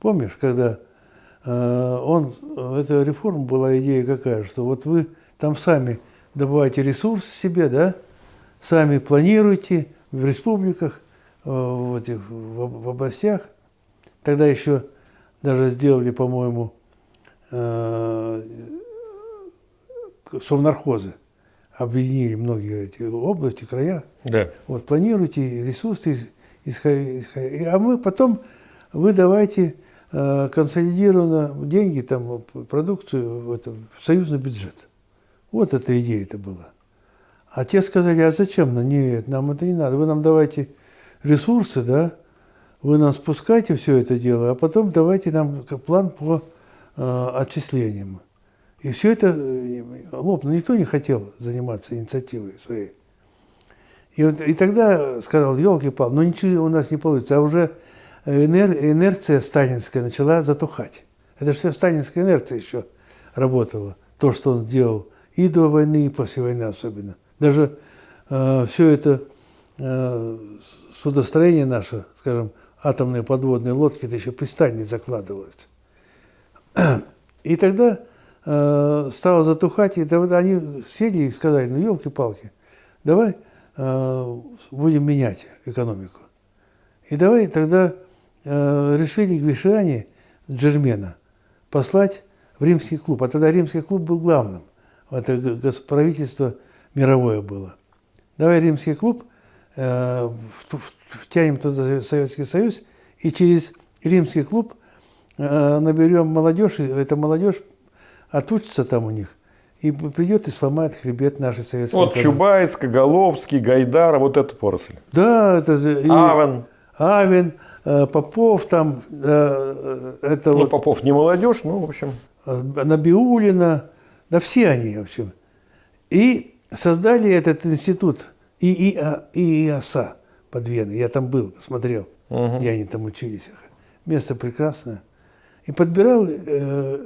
Помнишь, когда э, он, эта реформа была идея какая, что вот вы там сами добываете ресурсы себе, да, сами планируете в республиках, э, в, этих, в, в областях. Тогда еще даже сделали, по-моему, э, совнархозы, объединили многие эти области, края. Да. Вот, планируйте ресурсы, а мы потом, вы давайте э, консолидированно деньги, там, продукцию в, это, в союзный бюджет. Вот эта идея это была. А те сказали, а зачем нам? Нет, нам это не надо. Вы нам давайте ресурсы, да, вы нам спускайте все это дело, а потом давайте нам план по э, отчислениям. И все это э, лопнуло. Никто не хотел заниматься инициативой своей. И, вот, и тогда сказал, елки-палки, ну ничего у нас не получится. А уже инер- инерция сталинская начала затухать. Это все сталинская инерция еще работала. То, что он сделал и до войны, и после войны особенно. Даже все это э, судостроение наше, скажем, атомные подводные лодки, это еще при Сталине закладывалось. И тогда э, стало затухать, и они сели и сказали, ну, елки-палки, давай э, будем менять экономику. И давай тогда э, решили Гвишани Джермена послать в римский клуб. А тогда римский клуб был главным. Это правительство мировое было. Давай римский клуб э, втянем туда Советский Союз, и через римский клуб э, наберем молодежь, эта молодежь отучится там у них, и придет и сломает хребет нашей советской Вот экономики. Чубайс, Коголовский, Гайдар, вот эту поросль. Да, это же и Авен. Авен, э, Попов там, э, э, это Ну, вот Попов не молодежь, ну, в общем. Набиулина, да все они, в общем. И создали этот институт ИИА, ИИАСА под Веной. Я там был, посмотрел, где они там учились. Место прекрасное. И подбирал э,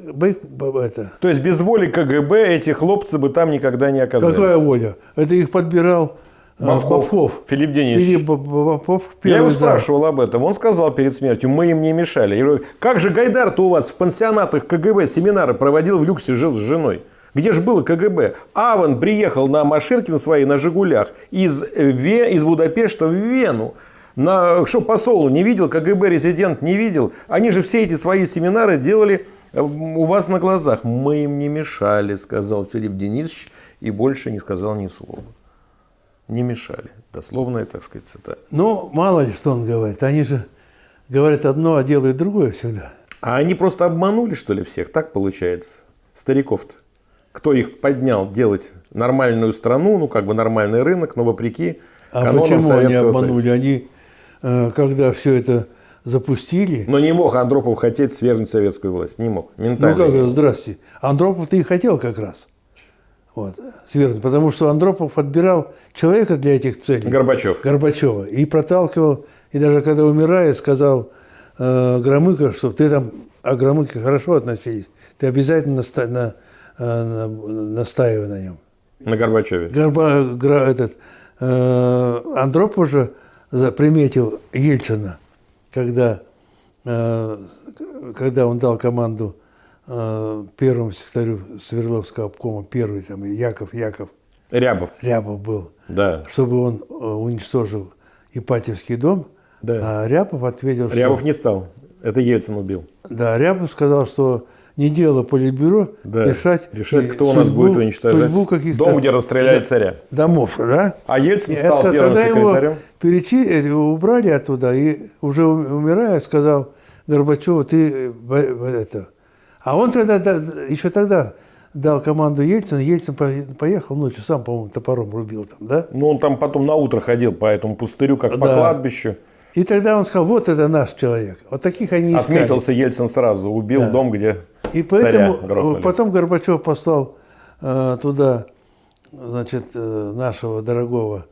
это, То есть без воли КГБ эти хлопцы бы там никогда не оказались. Какая воля? Это их подбирал э, Бабков. Бабков. Филипп Денисович. Филипп Бабков Я его первый зам. спрашивал об этом. Он сказал перед смертью, мы им не мешали. Я говорю, как же Гайдар-то у вас в пансионатах КГБ семинары проводил в люксе, жил с женой? Где же было КГБ? Аван приехал на машинке на своей, на «Жигулях» из, Ве- из Будапешта в Вену. На, что посол не видел, КГБ резидент не видел. Они же все эти свои семинары делали э, у вас на глазах. Мы им не мешали, сказал Филипп Денисович, и больше не сказал ни слова. Не мешали. Дословная, так сказать, цитата. Ну, мало ли, что он говорит. Они же говорят одно, а делают другое всегда. А они просто обманули, что ли, всех? Так получается? Стариков-то. Кто их поднял делать нормальную страну, ну, как бы нормальный рынок, но вопреки А почему они Советского Союза. обманули? Они, когда все это запустили, Но не мог Андропов хотеть свергнуть советскую власть. Не мог. ну Ментально. как, это, здрасте, Андропов-то и хотел как раз вот, свергнуть, потому что Андропов подбирал человека для этих целей. Горбачев. Горбачева. И проталкивал, и даже когда умирает, сказал э, Громыко, что ты там о Громыке хорошо относились, ты обязательно наста- на, э, на- настаивай на нем. На Горбачеве. Горба, Гра- этот, э, Андропов же заприметил Ельцина, когда, э, когда он дал команду э, первому секретарю Свердловского обкома, первый там Яков Яков Рябов. Рябов был, Да. чтобы он э, уничтожил Ипатьевский дом, Да. а Рябов ответил, что... Рябов не стал. Это Ельцин убил. Да, Рябов сказал, что не дело политбюро Да. решать, Решать, кто у нас будет уничтожать. судьбу каких-то Дом, где расстреляют царя. домов, да? А Ельцин И стал это- первым тогда секретарем. его перечи, э, убрали оттуда, и уже ум- умирая сказал Горбачеву, ты э, это... А он тогда, да, еще тогда дал команду Ельцину, Ельцин по- поехал ночью, сам, по-моему, топором рубил там, да? Ну, он там потом на утро ходил по этому пустырю, как по Да. кладбищу. И тогда он сказал, вот это наш человек. Вот таких они искали. Отметился Ельцин сразу, убил Да. дом, где И поэтому грохнули. потом Горбачев послал э, туда, значит, э, нашего дорогого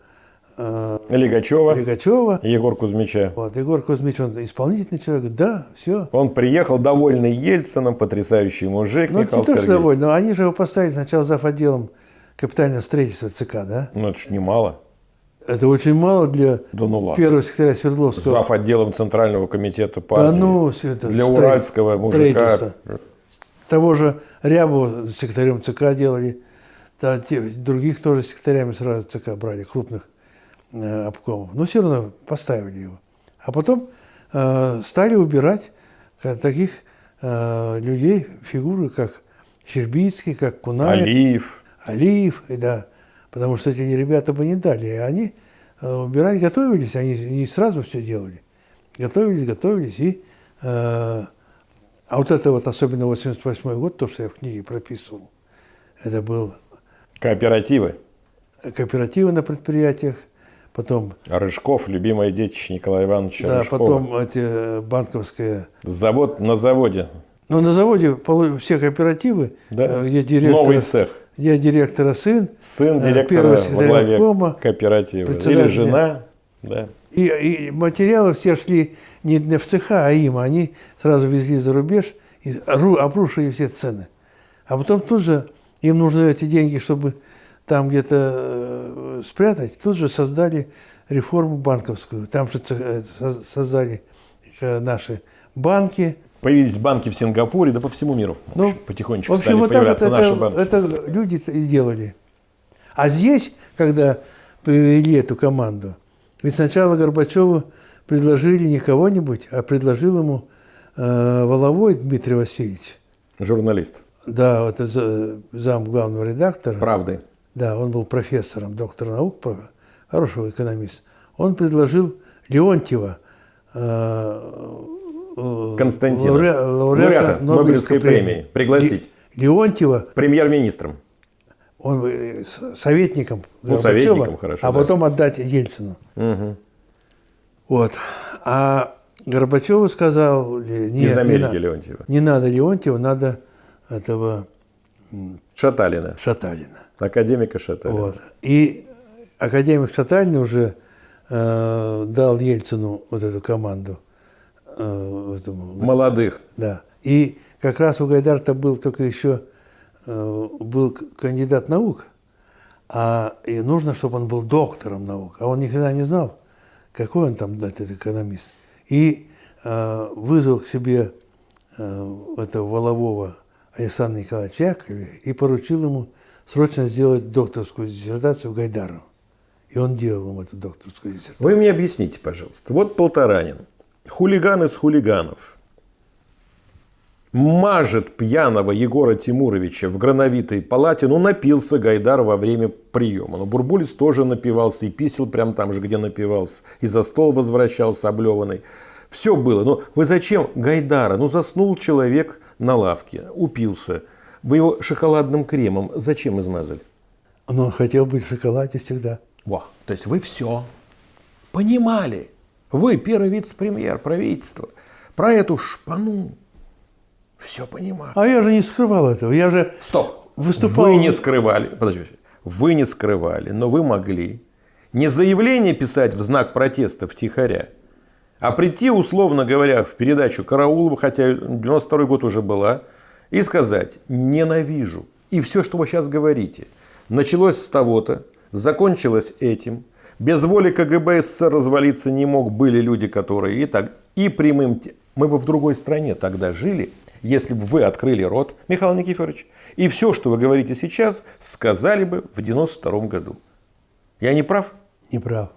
э, Лигачева, Лигачева. Егор Кузьмича. Вот, Егор Кузьмич, он исполнительный человек, да, все. Он приехал довольный Ельцином, потрясающий мужик, Ну, не Михаил что Сергеевич. довольно, но они же его поставили сначала зав. отделом капитального строительства ЦК, да? Ну, это ж немало. Это очень мало для Да ну ладно. первого секретаря Свердловского. Зав. отделом Центрального комитета партии. Да ну, это Для строи- уральского мужика. строительство. Того же Рябова секретарем ЦК делали, да, те- других тоже секретарями сразу ЦК брали, крупных э, обкомов. Но все равно поставили его. А потом э, стали убирать таких э, людей, фигуры, как Щербицкий, как Кунаев. Алиев. Алиев, и да, потому что эти ребята бы не дали. И они э, убирали, готовились, они не сразу все делали. Готовились, готовились, и... э, а вот это вот, особенно 88 год, то, что я в книге прописывал, это был Кооперативы. кооперативы на предприятиях, потом, Рыжков, любимое детище Николая Ивановича да, Рыжкова. потом эти э, банковские... Завод на заводе. Ну, на заводе все кооперативы, Да. э, где директор, Новый цех. где директора сын, Сын э, директора главе обкома, кооператива. Или жена. Да. И, и материалы все шли не в цеха, а им. Они сразу везли за рубеж и ру- обрушили все цены. А потом тут же им нужны эти деньги, чтобы там где-то э, спрятать. Тут же создали реформу банковскую. Там же э, создали э, наши банки. Появились банки в Сингапуре, да по всему миру. Ну, потихонечку В общем, стали вот появляться наши это, банки. это люди и делали. А здесь, когда привели эту команду, ведь сначала Горбачеву предложили не кого-нибудь, а предложил ему э, Воловой Дмитрий Васильевич. Журналист. Да, вот зам главного редактора. Правды. Да, он был профессором, доктор наук, хорошего экономиста. Он предложил Леонтьева, э, Константина. лауре- Лауреата Нобелевской премии. Пригласить. Ле- Леонтьева, Премьер-министром. он э, советником Ну, Горбачева, советником, хорошо, а да. потом отдать Ельцину. Мгм. Вот. А Горбачеву сказал, э, нет, Из не, Америки на- Леонтьева. не надо Леонтьева, надо этого Шаталина. Шаталина. Академика Шаталина. Вот. И академик Шаталин уже э, дал Ельцину вот эту команду. Э, этому, Молодых. да. И как раз у Гайдарта был только еще э, был кандидат наук, а и нужно, чтобы он был доктором наук, а он никогда не знал, какой он там этот экономист. И э, вызвал к себе э, этого Волового Александра Николаевича Яковлева и поручил ему срочно сделать докторскую диссертацию Гайдару. И он делал ему эту докторскую диссертацию. Вы мне объясните, пожалуйста. Вот Полторанин. Хулиган из хулиганов. Мажет пьяного Егора Тимуровича в грановитой палате. Ну, напился Гайдар во время приема. Но Бурбулис тоже напивался и писал прямо там же, где напивался. И за стол возвращался облеванный. Все было. Но вы зачем Гайдара? Ну, заснул человек на лавке, упился. Вы его шоколадным кремом зачем измазали? Но он хотел быть в шоколаде всегда. Во, то есть вы все понимали. Вы первый вице-премьер правительства. Про эту шпану все понимали. А я же не скрывал этого. Я же Стоп. Выступал- Вы не скрывали. Подождите. Вы не скрывали, но вы могли не заявление писать в знак протеста втихаря, а прийти, условно говоря, в передачу Караулова, хотя 92 год уже была, и сказать «ненавижу». И все, что вы сейчас говорите, началось с того-то, закончилось этим. Без воли КГБ СССР развалиться не мог. Были люди, которые и так, и прямым... Мы бы в другой стране тогда жили, если бы вы открыли рот, Михаил Никифорович, и все, что вы говорите сейчас, сказали бы в 92 году. Я не прав? не прав.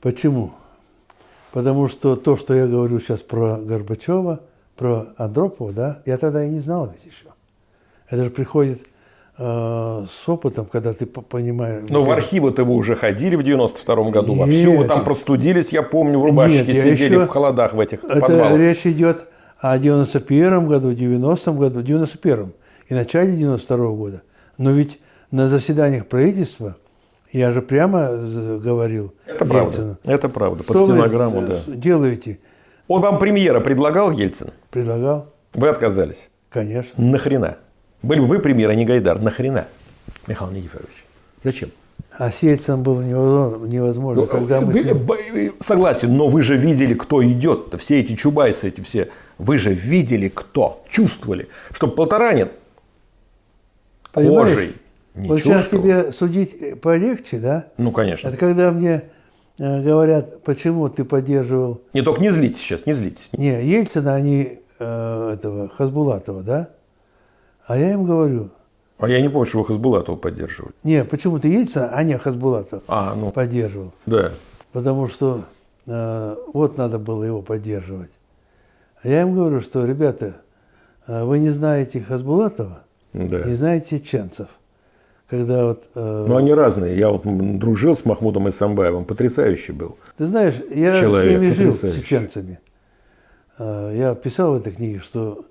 Почему? Потому что то, что я говорю сейчас про Горбачева, про Андропова, да, я тогда и не знал ведь еще. Это же приходит с опытом, когда ты по- понимаешь... Но Ну, в архивы-то вы уже ходили в 92 году. Вовсю вы Нет. там простудились, я помню, в рубашечке Нет, сидели еще- в холодах в этих Это подвалах. речь идет о 91 году, 90 году, 91-м. и начале 92 года. Но ведь на заседаниях правительства я же прямо говорил Это Ельцину, правда. Это правда. Под что вы стенограмму, э, да. делаете? Он вам премьера предлагал, Ельцин? Предлагал, Вы отказались. конечно. Нахрена? Были бы вы премьер, а не Гайдар. Нахрена? Михаил Никифорович. Зачем? А с Ельцином было невозможно, невозможно когда мы Вы- ним... вы- Согласен, но вы же видели, кто идет. Все эти чубайсы, эти все. Вы же видели, кто. Чувствовали. Что Полторанин Понимаешь? кожей не вот сейчас чувствовал. тебе судить э, полегче, да? Ну, конечно. Это когда мне э, говорят, почему ты поддерживал Не только не злитесь сейчас, не злитесь. Не, Ельцина, они э, этого Хасбулатова, да? А я им говорю, А я не помню, что вы Хасбулатова поддерживали. не, почему ты Ельцина, а не Хасбулатова А, ну, поддерживал? да. Потому что э, вот надо было его поддерживать. А я им говорю, что, ребята, э, вы не знаете Хасбулатова, да. не знаете чеченцев. Когда вот... э, Ну, они разные. Я вот дружил с Махмудом Исамбаевым. Потрясающий был. Ты знаешь, я Человек с ними жил, с чеченцами. Э, Я писал в этой книге, что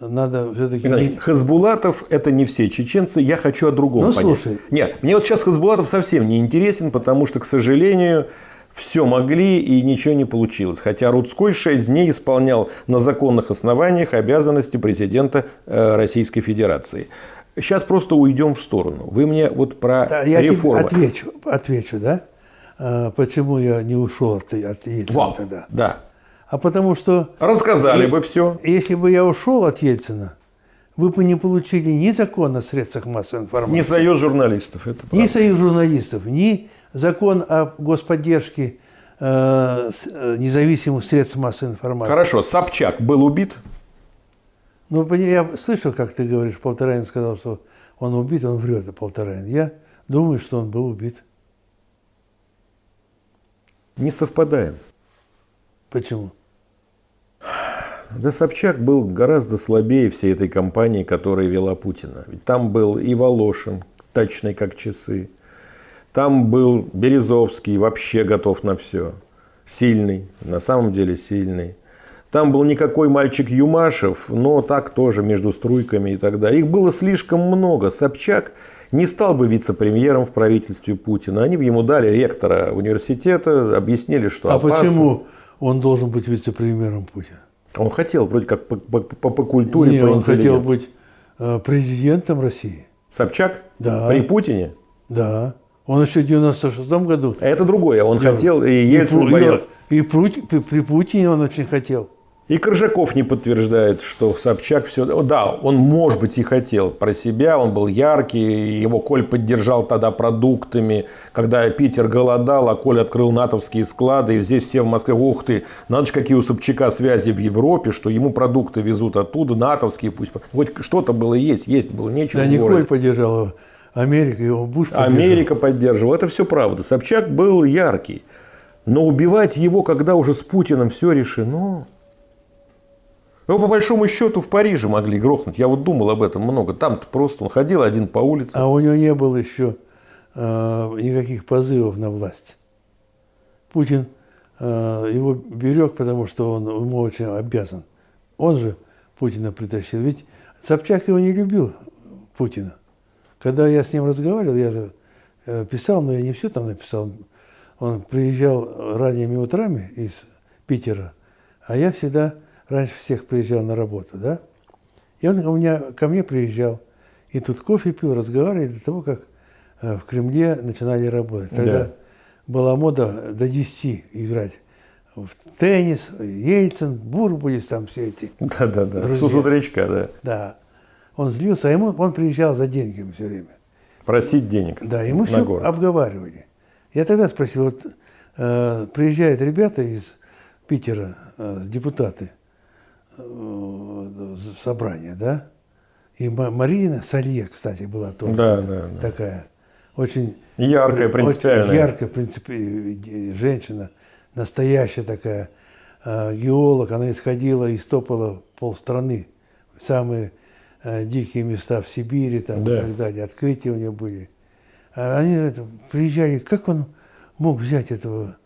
надо все-таки... Значит, Хасбулатов – это не все чеченцы. Я хочу о другом Ну, понять. слушай. Нет, мне вот сейчас Хасбулатов совсем не интересен, потому что, к сожалению, все могли и ничего не получилось. Хотя Рудской шесть дней исполнял на законных основаниях обязанности президента э, Российской Федерации. Сейчас просто уйдем в сторону. Вы мне вот про Да, я тебе отвечу, отвечу, да? А, почему я не ушел от, от Ельцина Вам. тогда? Да. А потому что Рассказали И- бы все. если бы я ушел от Ельцина, вы бы не получили ни закон о средствах массовой информации, Не союз журналистов. Это ни союз журналистов, ни закон о господдержке э, э, независимых средств массовой информации. Хорошо, Собчак был убит? Ну, я слышал, как ты говоришь, Полторанин сказал, что он убит, он врет, Полторанин. Я думаю, что он был убит. Не совпадаем. Почему? Да Собчак был гораздо слабее всей этой кампании, которая вела Путина. Ведь там был и Волошин, точный как часы. Там был Березовский, вообще готов на все. Сильный, на самом деле сильный. Там был никакой мальчик Юмашев, но так тоже между струйками и так далее. Их было слишком много. Собчак не стал бы вице-премьером в правительстве Путина. Они бы ему дали ректора университета, объяснили, что А опасно. почему он должен быть вице-премьером Путина? Он хотел вроде как по, по- по- по культуре, Не, по он хотел быть э, президентом России. Собчак? Да. При Путине? Да. Он еще в 96 году. А это другое. Он делал. хотел, и Ельцин Пу- боялся. И, при, при Путине он очень хотел. И Коржаков не подтверждает, что Собчак все... Да, он, может быть, и хотел про себя, он был яркий, его Коль поддержал тогда продуктами, когда Питер голодал, а Коль открыл натовские склады, и здесь все в Москве, ух ты, надо же, какие у Собчака связи в Европе, что ему продукты везут оттуда, натовские пусть... Хоть что-то было есть, есть было нечего Да, Николь городе. поддержал его. Америка его, Буш поддержал. Америка поддерживала. Это все правда. Собчак был яркий. Но убивать его, когда уже с Путиным все решено... Его по большому счету в Париже могли грохнуть. Я вот думал об этом много. Там-то просто он ходил один по улице. А у него не было еще э, никаких позывов на власть. Путин э, его берег, потому что он ему очень обязан. Он же Путина притащил. Ведь Собчак его не любил, Путина. Когда я с ним разговаривал, я э, писал, но я не все там написал. Он приезжал ранними утрами из Питера, а я всегда раньше всех приезжал на работу, да? И он у меня, ко мне приезжал, и тут кофе пил, разговаривали до того, как э, в Кремле начинали работать. Тогда Да. была мода до 10 играть в теннис, Ельцин, Бурбулис, там все эти. Да-да-да. Сусутречка, да. Да. Он злился, а ему он приезжал за деньгами все время. Просить денег. Да, и мы все город. обговаривали. Я тогда спросил, вот э, приезжают ребята из Питера, э, депутаты, собрание, да? И Ма- Марина Салье, кстати, была тоже Да, такая- да, да. такая, очень Яркая, очень принципиальная. яркая принципи- женщина, настоящая такая э, геолог. Она исходила и стопала полстраны, самые э, дикие места в Сибири там, Да. и так далее. Открытия у нее были. А они это, приезжали, как он мог взять этого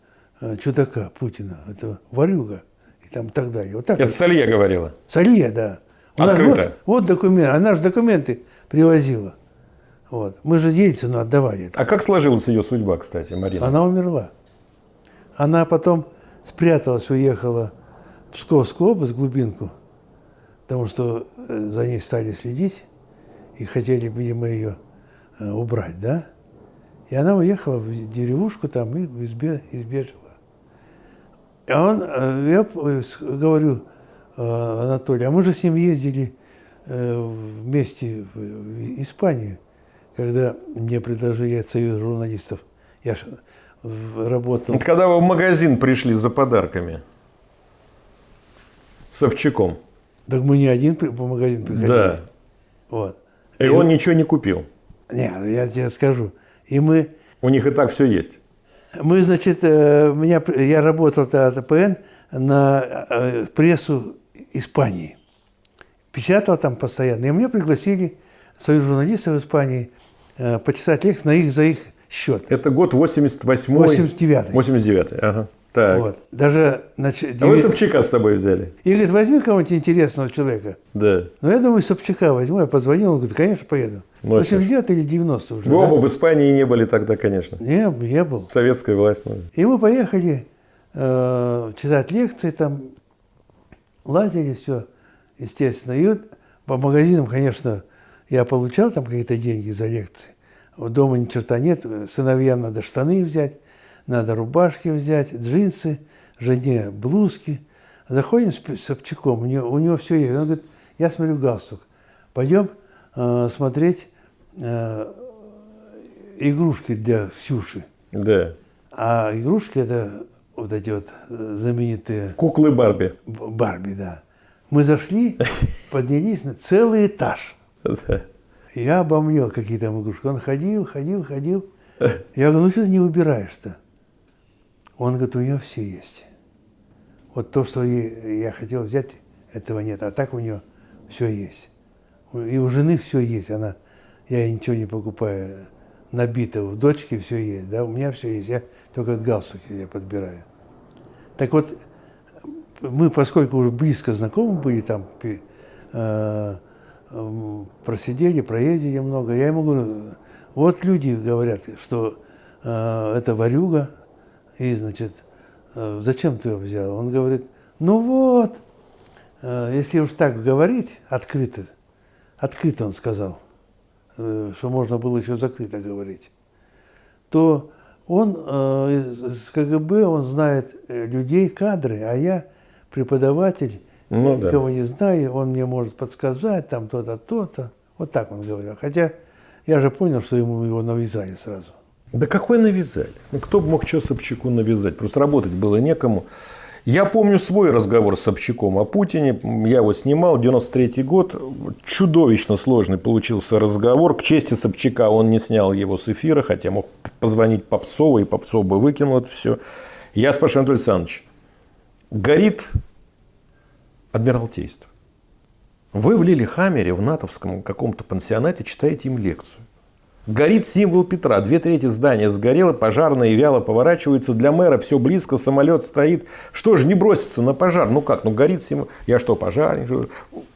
э, чудака Путина, этого варюга и там так далее. Вот так Это вот. Салье говорила. Салье, да. У нас Открыто. вот, вот документ, она же документы привозила. Вот. Мы же Ельцину отдавали это. А как сложилась ее судьба, кстати, Марина? Она умерла. Она потом спряталась, уехала в Псковскую область, в глубинку, потому что э, за ней стали следить и хотели, видимо, ее э, убрать, да? И она уехала в деревушку там и избе- избежала. А он, э, я с- говорю, э, Анатолий, а мы же с ним ездили э, вместе в Испанию, когда мне предложили от Союза журналистов. Я ж в- работал. Когда вы в магазин пришли за подарками с Овчаком, Так мы не один по магазин приходили. да, Вот. и он ничего не купил. Не, я тебе скажу. И мы, У них и так все есть. Мы значит, э, меня, я работал тогда от АПН на э, прессу Испании. Печатал там постоянно. И меня пригласили союз журналистов Испании э, почитать лекции на их, за их счет. Это год 88 89-й. 89 ага. Так. Вот. Даже значит, А вы Собчака с собой взяли? И говорит, возьми кого-нибудь интересного человека. Да. Ну, я думаю, Собчака возьму. Я позвонил, он говорит, конечно, поеду. Ну, а чё ж. 89 или 90 уже. Вы да? оба в Испании не были тогда, конечно. Не, я был. Советская власть. ну. И мы поехали э, читать лекции, там лазили, все, естественно. И вот по магазинам, конечно, я получал там какие-то деньги за лекции. Дома ни черта нет, сыновьям надо штаны взять, надо рубашки взять, джинсы, жене блузки. Заходим с Собчаком, у него, у него все есть. Он говорит, я смотрю галстук, пойдем э, смотреть э, игрушки для Ксюши. Да. А игрушки это вот эти вот э, знаменитые Куклы Барби. Барби, да. Мы зашли, поднялись на целый этаж. Я обомлел, какие там игрушки. Он ходил, ходил, ходил. Я говорю, ну что ты не выбираешь-то? Он говорит, у нее все есть. Вот то, что я хотел взять, этого нет. А так у нее все есть. И у жены все есть. Она, я ей ничего не покупаю. Набито. У дочки все есть. Да? У меня все есть. Я только галстуки я подбираю. Так вот, мы, поскольку уже близко знакомы были, там э, м, просидели, проездили много, я ему говорю, вот люди говорят, что э, это варюга, и, значит, э, зачем ты его взял? Он говорит, ну вот, э, если уж так говорить, открыто, открыто он сказал, э, что можно было еще закрыто говорить, то он из КГБ, он знает людей, кадры, а я преподаватель, Ну да. никого не знаю, он мне может подсказать, там то-то, то-то. Вот так он говорил. Хотя я же понял, что ему его навязали сразу. Да какой навязали? Ну, кто бы мог что Собчаку навязать? Просто работать было некому. Я помню свой разговор с Собчаком о Путине. Я его снимал, 93 год. Чудовищно сложный получился разговор. К чести Собчака он не снял его с эфира, хотя мог позвонить Попцову, и Попцов бы выкинул это все. Я спрашиваю, Анатолий Александрович, горит Адмиралтейство. Вы в Лилихаммере, в натовском каком-то пансионате читаете им лекцию. Горит символ Петра. Две трети здания сгорело, пожарные вяло поворачиваются. Для мэра все близко, самолет стоит. Что же не бросится на пожар? Ну как, ну горит символ. Я что, пожарник?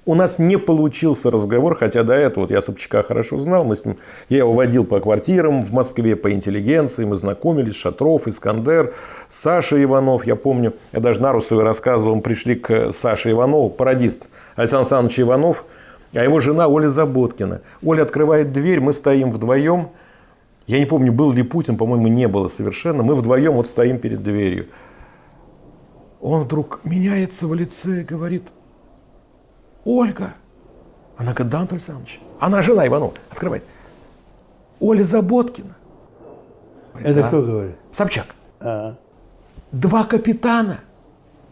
У нас не получился разговор, хотя до этого вот я Собчака хорошо знал. Мы с ним, я его водил по квартирам в Москве, по интеллигенции. Мы знакомились. Шатров, Искандер, Саша Иванов. Я помню, я даже Нарусовой рассказывал, мы пришли к Саше Иванову, пародист Александр Александрович Иванов. А его жена Оля Заботкина. Оля открывает дверь, мы стоим вдвоем. Я не помню, был ли Путин, по-моему, не было совершенно. Мы вдвоем вот стоим перед дверью. Он вдруг меняется в лице и говорит, Ольга. Она говорит, да, Антон Александрович. Она жена Иванова. Открывает. Оля Заботкина. Говорит, Это «Да». кто говорит? Собчак. А, Два капитана.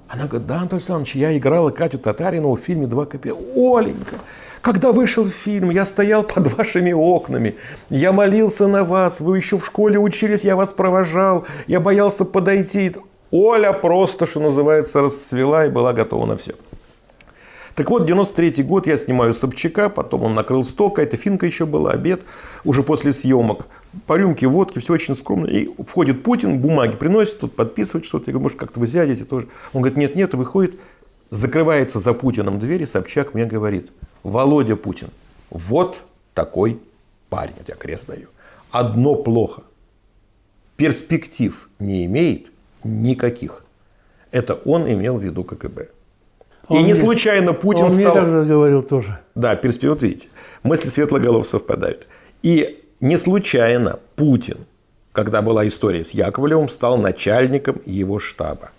Она говорит, да, Антон Александрович, я играла Катю Татаринову в фильме «Два капитана». Оленька, когда вышел фильм, я стоял под вашими окнами, я молился на вас, вы еще в школе учились, я вас провожал, я боялся подойти. Оля просто, что называется, расцвела и была готова на все. Так вот, 93 год я снимаю Собчака, потом он накрыл стол, какая-то финка еще была, обед, уже после съемок. По рюмке водки, все очень скромно. И входит Путин, бумаги приносит, тут подписывает что-то. Я говорю, может, как-то вы сядете тоже. Он говорит, нет, нет, выходит закрывается за Путиным дверь, и Собчак мне говорит, Володя Путин, вот такой парень, я крест даю. Одно плохо. Перспектив не имеет никаких. Это он имел в виду КГБ. Он и не мне- случайно Путин Он мне стал... так же говорил тоже. Да, перспектива, вот видите, мысли светлоголов совпадают. И не случайно Путин, когда была история с Яковлевым, стал начальником его штаба.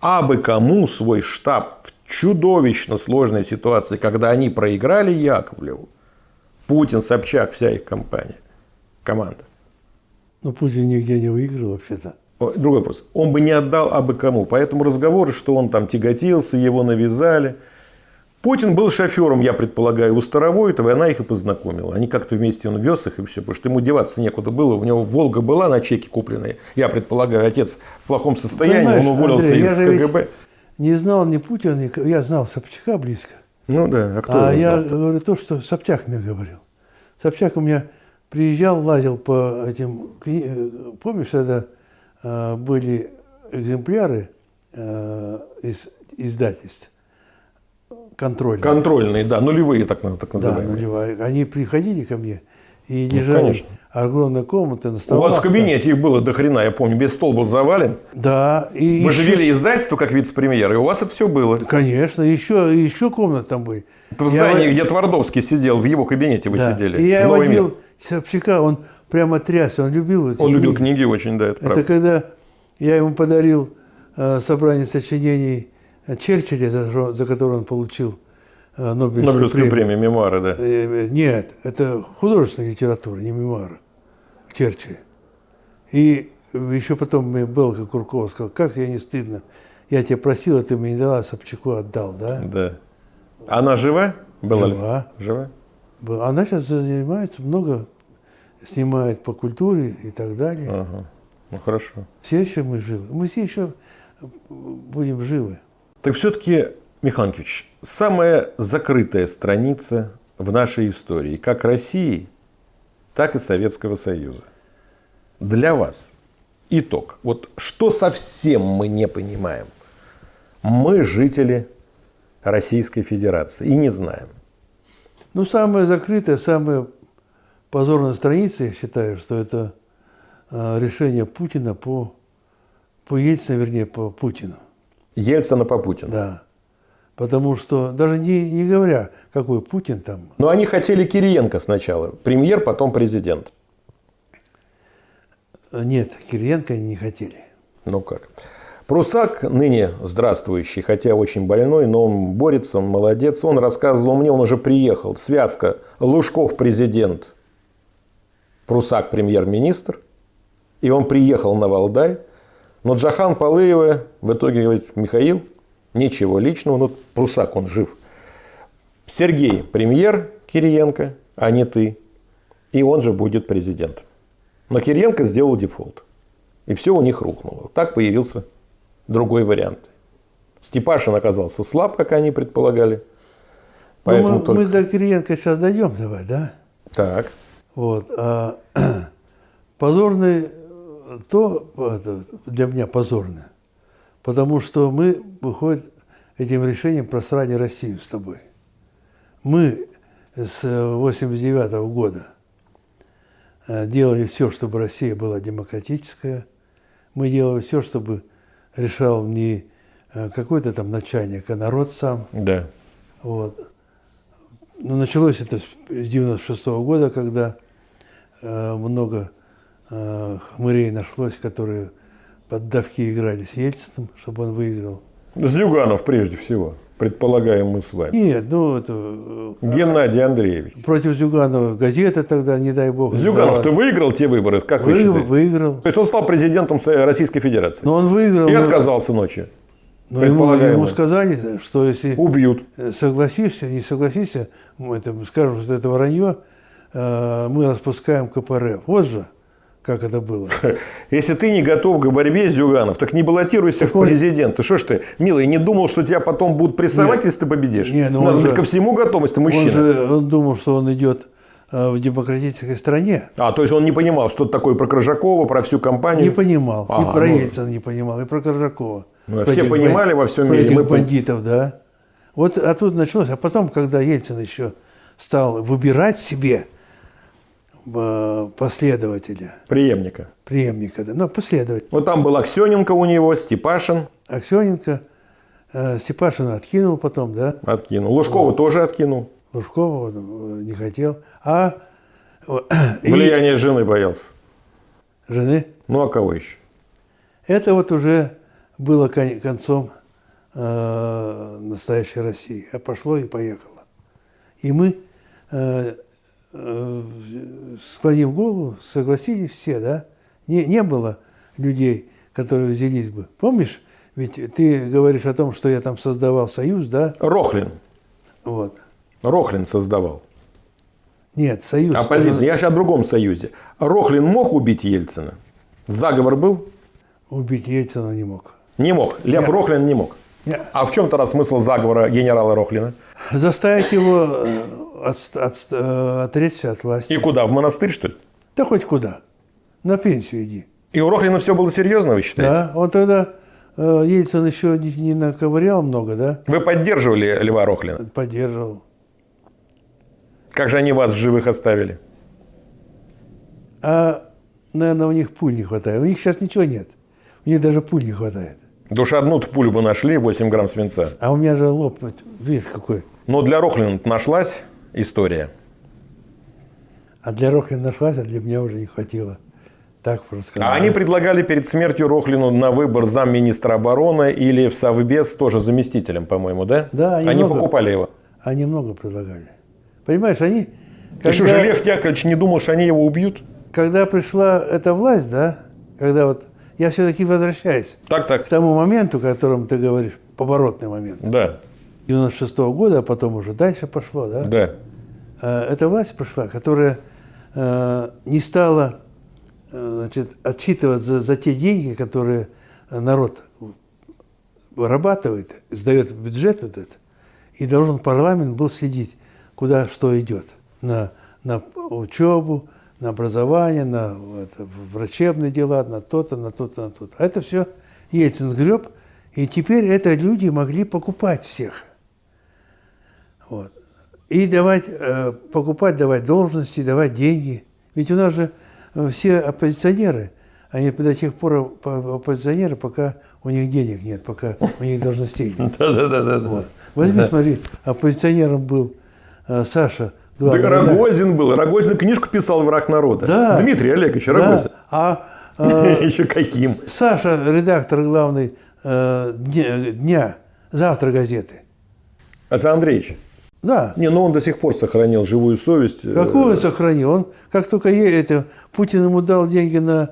А бы кому свой штаб в чудовищно сложной ситуации, когда они проиграли Яковлеву, Путин, Собчак, вся их компания, команда. Но Путин нигде не выиграл вообще-то. Другой вопрос. Он бы не отдал абы кому. Поэтому разговоры, что он там тяготился, его навязали. Путин был шофером, я предполагаю, у Старовойтова, и она их и познакомила. Они как-то вместе, он вез их и все, потому что ему деваться некуда было. У него Волга была на чеке купленная. Я предполагаю, отец в плохом состоянии, Понимаешь, он уволился Андрей, из КГБ. Не знал ни Путина, ни... Я знал Собчака близко. Ну да, а кто а я знал? говорю то, что Собчак мне говорил. Собчак у меня приезжал, лазил по этим... э, Помнишь, когда э, были экземпляры э, из издательств контрольные? Контрольные, да, нулевые так, так Да, называемые. нулевая. Они приходили ко мне и лежали конечно. огромная комната на У столах. вас в кабинете их было до хрена, я помню, весь стол был завален. Да. И Вы еще- же вели издательство как вице-премьер, и у вас это все было. Конечно, еще, еще комнаты там были. Это в Я здании, во- где Твардовский сидел, в его кабинете вы Да. сидели. И я Новый мир. водил Собчака, он прямо трясся, он любил эти Он любил книги. книги очень, да, это, Это правда. когда я ему подарил э, собрание сочинений Черчилля, за, за которое он получил э, Нобелевскую, Нобелевскую премию. премию, мемуары, да. Э, э, Нет, это художественная литература, не мемуары. Черчилля. И еще потом мне Белка Куркова сказал, как я не стыдно. Я тебя просил, а ты мне не дала, а Собчаку отдал, да? Да. Она жива? Была ли- Жива. Жива? Был. Она сейчас занимается много, снимает по культуре и так далее. Ага. Ну хорошо. Все еще мы живы. Мы все еще будем живы. Так все-таки, Михаил самая закрытая страница в нашей истории, как России, так и Советского Союза. Для вас итог. Вот что совсем мы не понимаем? Мы жители Российской Федерации и не знаем. Ну, самая закрытая, самая позорная страница, я считаю, что это э, решение Путина по, по Ельцину, вернее, по Путину. Ельцина по Путину. Да. Потому что, даже не, не говоря, какой Путин там, Но они хотели Кириенко сначала. Премьер, потом президент. э, нет, Кириенко они не хотели. Ну как. Прусак, ныне здравствующий, хотя очень больной, но он борется, молодец. Он рассказывал мне, он уже приехал. Связка Лужков президент, Прусак премьер-министр. И он приехал на Валдай. Но Джахан Палыева в итоге говорит, Михаил, ничего личного, но Прусак, он жив. Сергей премьер Кириенко, а не ты. И он же будет президент. Но Кириенко сделал дефолт. И все у них рухнуло. Так появился другой вариант. Степашин оказался слаб, как они предполагали. Поэтому ну, мы, только... мы до Кириенко сейчас дойдем, давай, да? Так. Вот. А позорный, э, то это, для меня позорно, потому что мы, выходит, этим решением просрали Россию с тобой. Мы с 89 года э, делали все, чтобы Россия была демократическая. Мы делали все, чтобы решал не э, какой-то там начальник, а народ сам. Да. Вот. Но началось это с 96 года, когда э, много э, хмырей нашлось, которые под давки играли с Ельциным, чтобы он выиграл. Зюганов прежде всего, предполагаем мы с вами. Нет, ну это э, Геннадий Андреевич. против Зюганова газета тогда, не дай бог. Зюганов, ты выиграл те выборы, как вы выиграл, считаете? выиграл. То есть он стал президентом Российской Федерации. Но он выиграл. И но- отказался ночью. но ему, ему сказали, что если Убьют. согласишься, не согласишься, мы это, скажем, что это вранье, э, мы распускаем КПРФ. Вот же, как это было. Если ты не готов к борьбе, Зюганов, так не баллотируйся в он- президенты. Что ж ты, милый, не думал, что тебя потом будут прессовать, если ты победишь? Не, ну Надо он быть же- ко всему ты Он мужчина. же он думал, что он идет э, в демократической стране. А, то есть он не понимал, что это такое про Крыжакова, про всю компанию? Не понимал. Ага, и про ну. Ельцина не понимал, и про Коржакова. Ну, все понимали во всем мире. Этих мы... бандитов, да. Вот оттуда началось. А потом, когда Ельцин еще стал выбирать себе э, последователя. Преемника. Преемника, да. Ну, последователь. Вот там был Аксененко у него, Степашин. Аксененко. Э, Степашина откинул потом, да. Откинул. Лужкова тоже откинул. Лужкова э, не хотел. А Влияние и... жены боялся. Жены? Ну, а кого еще? Это вот уже было концом э, настоящей России. А пошло и поехало. И мы, э, э, склонив голову, согласились все, да? Не, не было людей, которые взялись бы. Помнишь, ведь ты говоришь о том, что я там создавал союз, да? Рохлин. Вот. Рохлин создавал. Нет, союз. Оппозиция. Я сейчас о другом союзе. Рохлин мог убить Ельцина? Заговор был? Убить Ельцина не мог. Не мог. Лев Нет. Рохлин не мог. Нет. А в чем тогда смысл заговора генерала Рохлина? Заставить его э, от, от, э, отречься от власти. И куда? В монастырь, что ли? Да хоть куда. На пенсию иди. И у Рохлина все было серьезно, вы считаете? Да, он тогда э, Ельцин еще не, не наковырял много, да? Вы поддерживали Льва Рохлина? Поддерживал. Как же они вас в живых оставили? А, наверное, у них пуль не хватает. У них сейчас ничего нет. У них даже пуль не хватает. Душ одну пулю бы нашли, 8 грамм свинца. А у меня же лоб, видишь, какой. Но для Рохлина нашлась история. А для Рохлина нашлась, а для меня уже не хватило. Так просто. А они предлагали перед смертью Рохлину на выбор замминистра обороны или в Совбез тоже заместителем, по-моему, да? Да, они, они много, покупали его. Они много предлагали. Понимаешь, они... Когда, Ты что же, Лев Яковлевич не думал, что они его убьют? Когда пришла эта власть, да, когда вот... Я все-таки возвращаюсь так, так. к тому моменту, о котором ты говоришь, поворотный момент. Да. 96 -го года, а потом уже дальше пошло, да? Да. Э, эта власть пришла, которая э, не стала э, значит, отчитываться за, за те деньги, которые народ вырабатывает, сдает бюджет вот этот, и должен парламент был следить куда что идет. На, на учебу, на образование, на это, врачебные дела, на то-то, на то-то, на то-то. А это все Ельцин сгреб, и теперь это люди могли покупать всех. Вот. И давать, э, покупать, давать должности, давать деньги. Ведь у нас же э, все оппозиционеры, они до тех пор оппозиционеры, пока у них денег нет, пока у них должностей нет. Да-да-да. Возьми, смотри, оппозиционером был Э, Саша главный да Рогозин был. Рогозин книжку писал «Враг народа». Да. Дмитрий Олегович Рогозин. Да. А э, еще каким? Саша, редактор главный э, дня, завтра газеты. Александр Андреевич. Да. Не, но он до сих пор сохранил живую совесть. Какую он сохранил? Он, как только это, Путин ему дал деньги на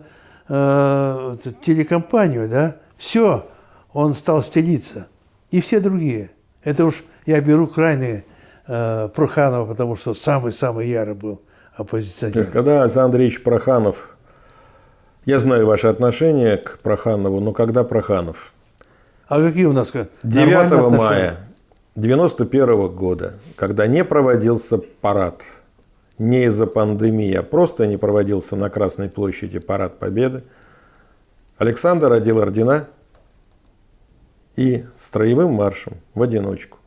э, телекомпанию, да, все, он стал стелиться. И все другие. Это уж я беру крайние э, Проханова, потому что самый-самый ярый был оппозиционер. Когда Александр Андреевич Проханов, я знаю ваши отношения к Проханову, но когда Проханов? А какие у нас? 9 мая 91 года, когда не проводился парад, не из-за пандемии, а просто не проводился на Красной площади парад Победы, Александр одел ордена и строевым маршем в одиночку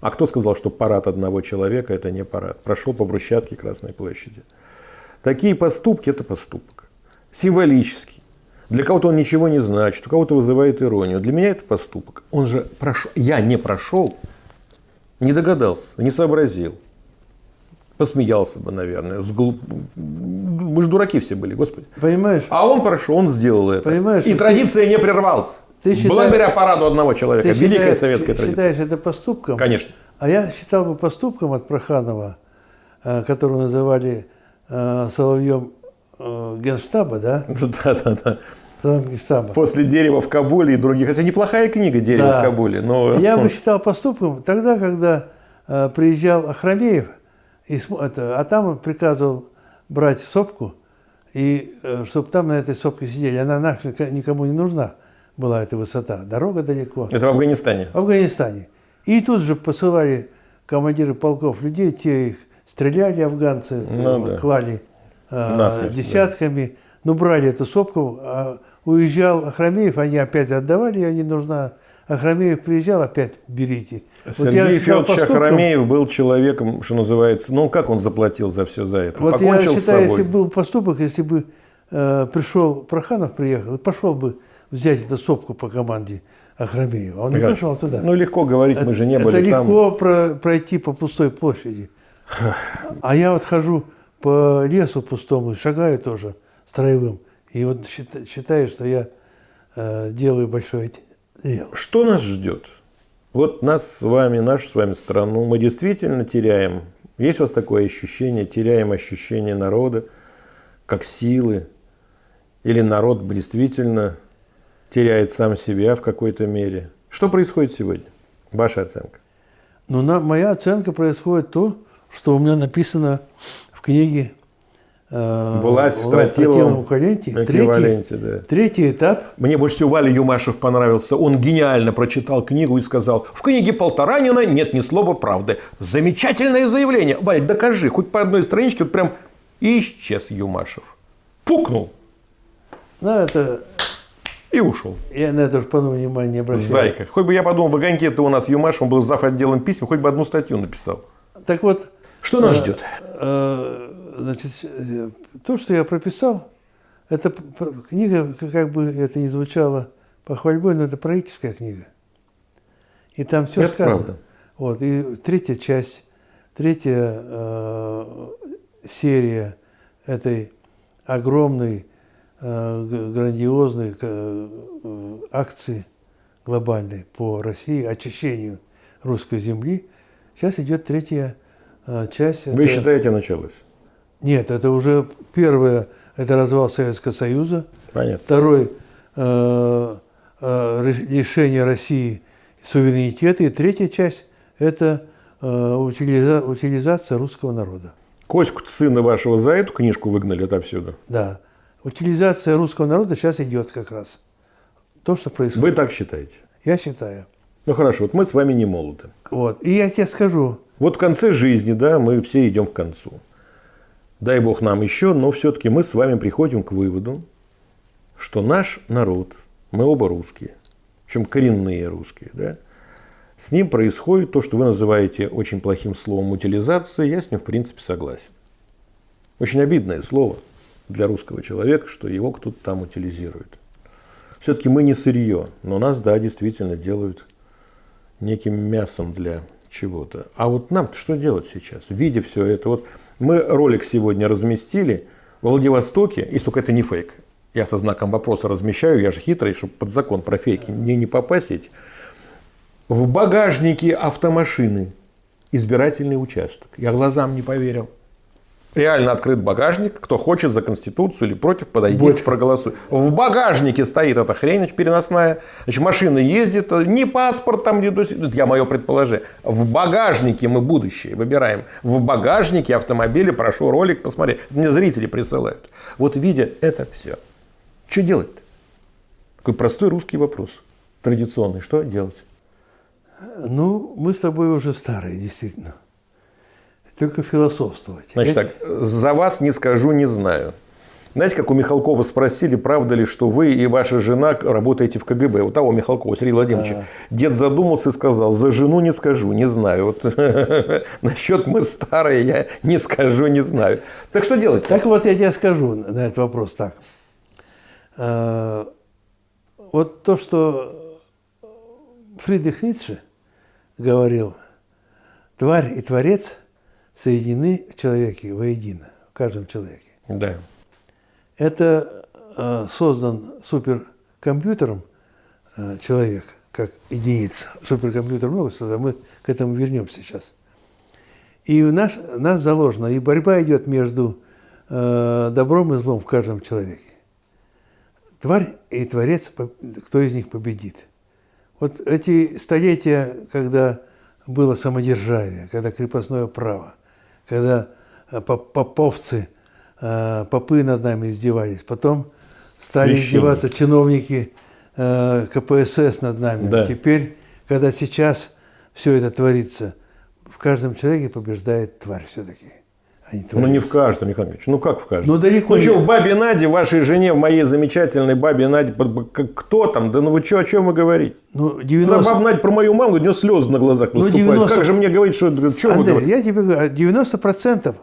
а кто сказал, что парад одного человека – это не парад? Прошел по брусчатке Красной площади. Такие поступки – это поступок. Символический. Для кого-то он ничего не значит, у кого-то вызывает иронию. Для меня это поступок. Он же прошел. Я не прошел, не догадался, не сообразил. Посмеялся бы, наверное. Сглуп... Мы же дураки все были, Господи. Понимаешь? А он прошел, он сделал это. Понимаешь? И традиция не прервалась. Ты считаешь, Благодаря параду одного человека. Ты Великая считаешь, советская традиция. считаешь это поступком? Конечно. А я считал бы поступком от Проханова, э, которого называли э, Соловьем э, Генштаба, да? Да, да, да. Генштаба. После «Дерева в Кабуле» и других. Это неплохая книга «Дерево да. в Кабуле». Но... Я бы считал поступком тогда, когда приезжал Ахрамеев, и, это, а там приказывал брать сопку, и чтобы там на этой сопке сидели. Она нахрен никому не нужна была эта высота. Дорога далеко. Это в Афганистане? В Афганистане. И тут же посылали командиры полков людей, те их стреляли афганцы, ну, да. клали э, десятками. Да. Ну, брали эту сопку, а уезжал Ахрамеев, они опять отдавали, я не нужна. Ахрамеев приезжал, опять берите. Сергей вот Федорович Ахрамеев был человеком, что называется, ну как он заплатил за все за это? Вот Покончил я считаю, если был поступок, если бы э, пришел Проханов, приехал, и пошел бы взять эту сопку по команде Ахрамеева. Он не как? пошел туда. Ну легко говорить, мы же не были это там. Это легко про, пройти по пустой площади. А я вот хожу по лесу пустому, шагаю тоже строевым. И вот считаю, что я э, делаю большое дело. Что нас ждет? Вот нас с вами, нашу с вами страну, мы действительно теряем. Есть у вас такое ощущение, теряем ощущение народа, как силы? Или народ действительно теряет сам себя в какой-то мере? Что происходит сегодня? Ваша оценка? Ну, на, моя оценка происходит то, что у меня написано в книге «Власть в тротиловом эквиваленте». Третий, да. третий этап. Мне больше всего Валя Юмашев понравился. Он гениально прочитал книгу и сказал, в книге Полторанина нет ни слова правды. Замечательное заявление. Валь, докажи, хоть по одной страничке, вот прям и исчез Юмашев. Пукнул. Ну, это и ушел. Я на это по внимания не обращал. Зайка. Хоть бы я подумал, в огоньке это у нас Юмаш, он был зав. отделом писем, хоть бы одну статью написал. Так вот. Что нас э, ждет? Э, значит, то, что я прописал, это книга, как бы это ни звучало похвальбой, но это правительская книга. И там все это сказано. Правда. Вот, и третья часть, третья э, серия этой огромной Э, грандиозной э, акции глобальной по России, очищению русской земли. Сейчас идет третья э, часть. Вы это... считаете, началось? Нет, это уже первое, это развал Советского Союза. Понятно. Второй э, э, решение России суверенитета. И третья часть – это э, утилиза, утилизация русского народа. Коську сына вашего за эту книжку выгнали отовсюду? Да утилизация русского народа сейчас идет как раз. То, что происходит. Вы так считаете? Я считаю. Ну хорошо, вот мы с вами не молоды. Вот. И я тебе скажу. Вот в конце жизни, да, мы все идем к концу. Дай Бог нам еще, но все-таки мы с вами приходим к выводу, что наш народ, мы оба русские, причем коренные русские, да, с ним происходит то, что вы называете очень плохим словом утилизация, я с ним в принципе согласен. Очень обидное слово – для русского человека, что его кто-то там утилизирует. Все-таки мы не сырье, но нас, да, действительно делают неким мясом для чего-то. А вот нам что делать сейчас? Видя все это, вот мы ролик сегодня разместили в Владивостоке, если только это не фейк. Я со знаком вопроса размещаю, я же хитрый, чтобы под закон про фейки мне не попасть. В багажнике автомашины избирательный участок. Я глазам не поверил. Реально открыт багажник. Кто хочет за Конституцию или против, подойдите, Будет. проголосуй. В багажнике стоит эта хрень переносная. Значит, машина ездит, не паспорт там, не я мое предположение. В багажнике мы будущее выбираем. В багажнике автомобиля, прошу ролик посмотреть. Мне зрители присылают. Вот видя это все, что делать-то? Такой простой русский вопрос. Традиционный. Что делать? Ну, мы с тобой уже старые, действительно только философствовать. Значит так, за вас не скажу, не знаю. Знаете, как у Михалкова спросили, правда ли, что вы и ваша жена работаете в КГБ? У того Михалкова, Сергея Владимировича. А... Дед задумался и сказал, за жену не скажу, не знаю. Вот насчет мы старые, я не скажу, не знаю. Так что делать? Так вот я тебе скажу на этот вопрос так. А, вот то, что Фридрих Ницше говорил, тварь и творец – соединены в человеке воедино, в каждом человеке. Да. Это э, создан суперкомпьютером э, человек, как единица. Суперкомпьютер много создан, мы к этому вернемся сейчас. И в наш, нас заложено, и борьба идет между э, добром и злом в каждом человеке. Тварь и творец, кто из них победит. Вот эти столетия, когда было самодержавие, когда крепостное право, когда э, поповцы, э, попы над нами издевались. Потом стали издеваться чиновники э, КПСС над нами. Да. Теперь, когда сейчас все это творится, в каждом человеке побеждает тварь все-таки. Они Ну не в каждом, Михаил Михайлович. Ну как в каждом? Ну, далеко Ну не- что, в бабе Наде, вашей жене, в моей замечательной бабе Наде, кто там? Да ну вы что, о чем вы говорите? Ну, Когда 90... баба Надя про мою маму, у нее слезы на глазах Ну, выступают. 90 Как же мне говорить, что, что вы говорите? я тебе говорю, 90%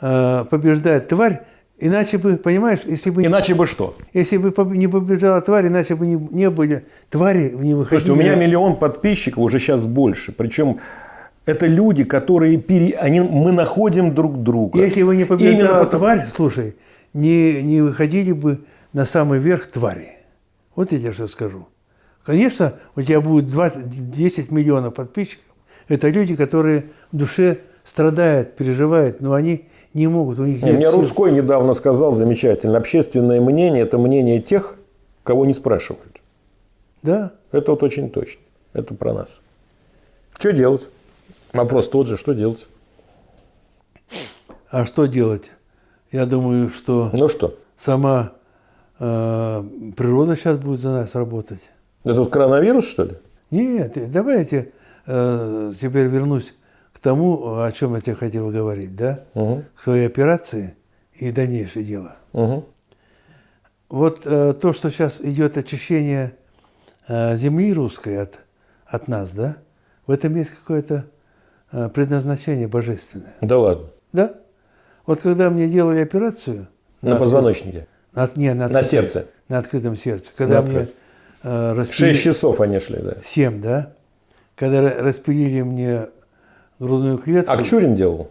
э, побеждает тварь, иначе бы, понимаешь, если бы, Иначе бы что? если бы не побеждала тварь, иначе бы не, не были твари, не выходили. Слушайте, у меня миллион подписчиков, уже сейчас больше. Причем это люди, которые пере... они... мы находим друг друга. Если бы не Именно побеждала потому- тварь, слушай, не, не выходили бы на самый верх твари. Вот я тебе что скажу. Конечно, у тебя будет 20, 10 миллионов подписчиков. Это люди, которые в душе страдают, переживают, но они не могут, у них Не, нет Мне сил. Рудской недавно сказал замечательно. Общественное мнение – это мнение тех, кого не спрашивают. Да, Это вот очень точно. Это про нас. Что делать? Вопрос тот же, что делать? а что делать? Я думаю, что Ну что, сама э, природа сейчас будет за нас работать. это вот коронавирус, что ли? Нет, давай я тебе, э, теперь вернусь к тому, о чем я тебе хотел говорить, да? Угу. К своей операции и дальнейшее дело. Угу. Вот э, то, что сейчас идет очищение э, земли русской от, от нас, да? В этом есть какое-то предназначение божественное. Да ладно. Да? Вот когда мне делали операцию... На позвоночнике. На, не, на, На сердце. На открытом сердце. Когда На мне э, распили- Шесть часов они шли, да. Семь, да? Когда ра- распилили мне грудную клетку, Акчурин делал?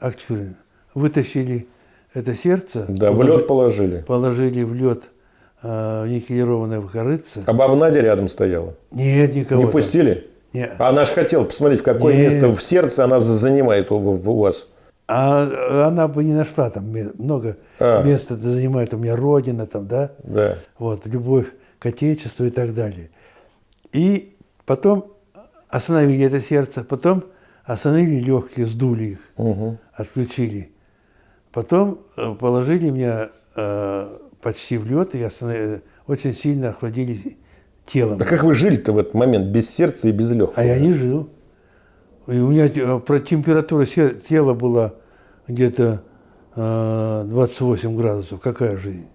Акчурин, вытащили это сердце, Да, в положи- лед положили. положили в лед э, никелированное в корыце. А баба Надя рядом стояла. Нет, никого. Не пустили? Не. А она же хотела посмотреть, какое Нет. место в сердце она за- занимает у, у вас. А она бы не нашла там много А. места это занимает у меня родина там, да, Да. вот любовь к отечеству и так далее. И потом остановили это сердце, потом остановили легкие, сдули их, Угу. отключили. Потом э, положили меня э, почти в лед и останов- очень сильно охладили телом. А как вы жили-то в этот момент без сердца и без легкого? А я не жил. И у меня э, про температура тела была где-то э, 28 градусов. Какая жизнь?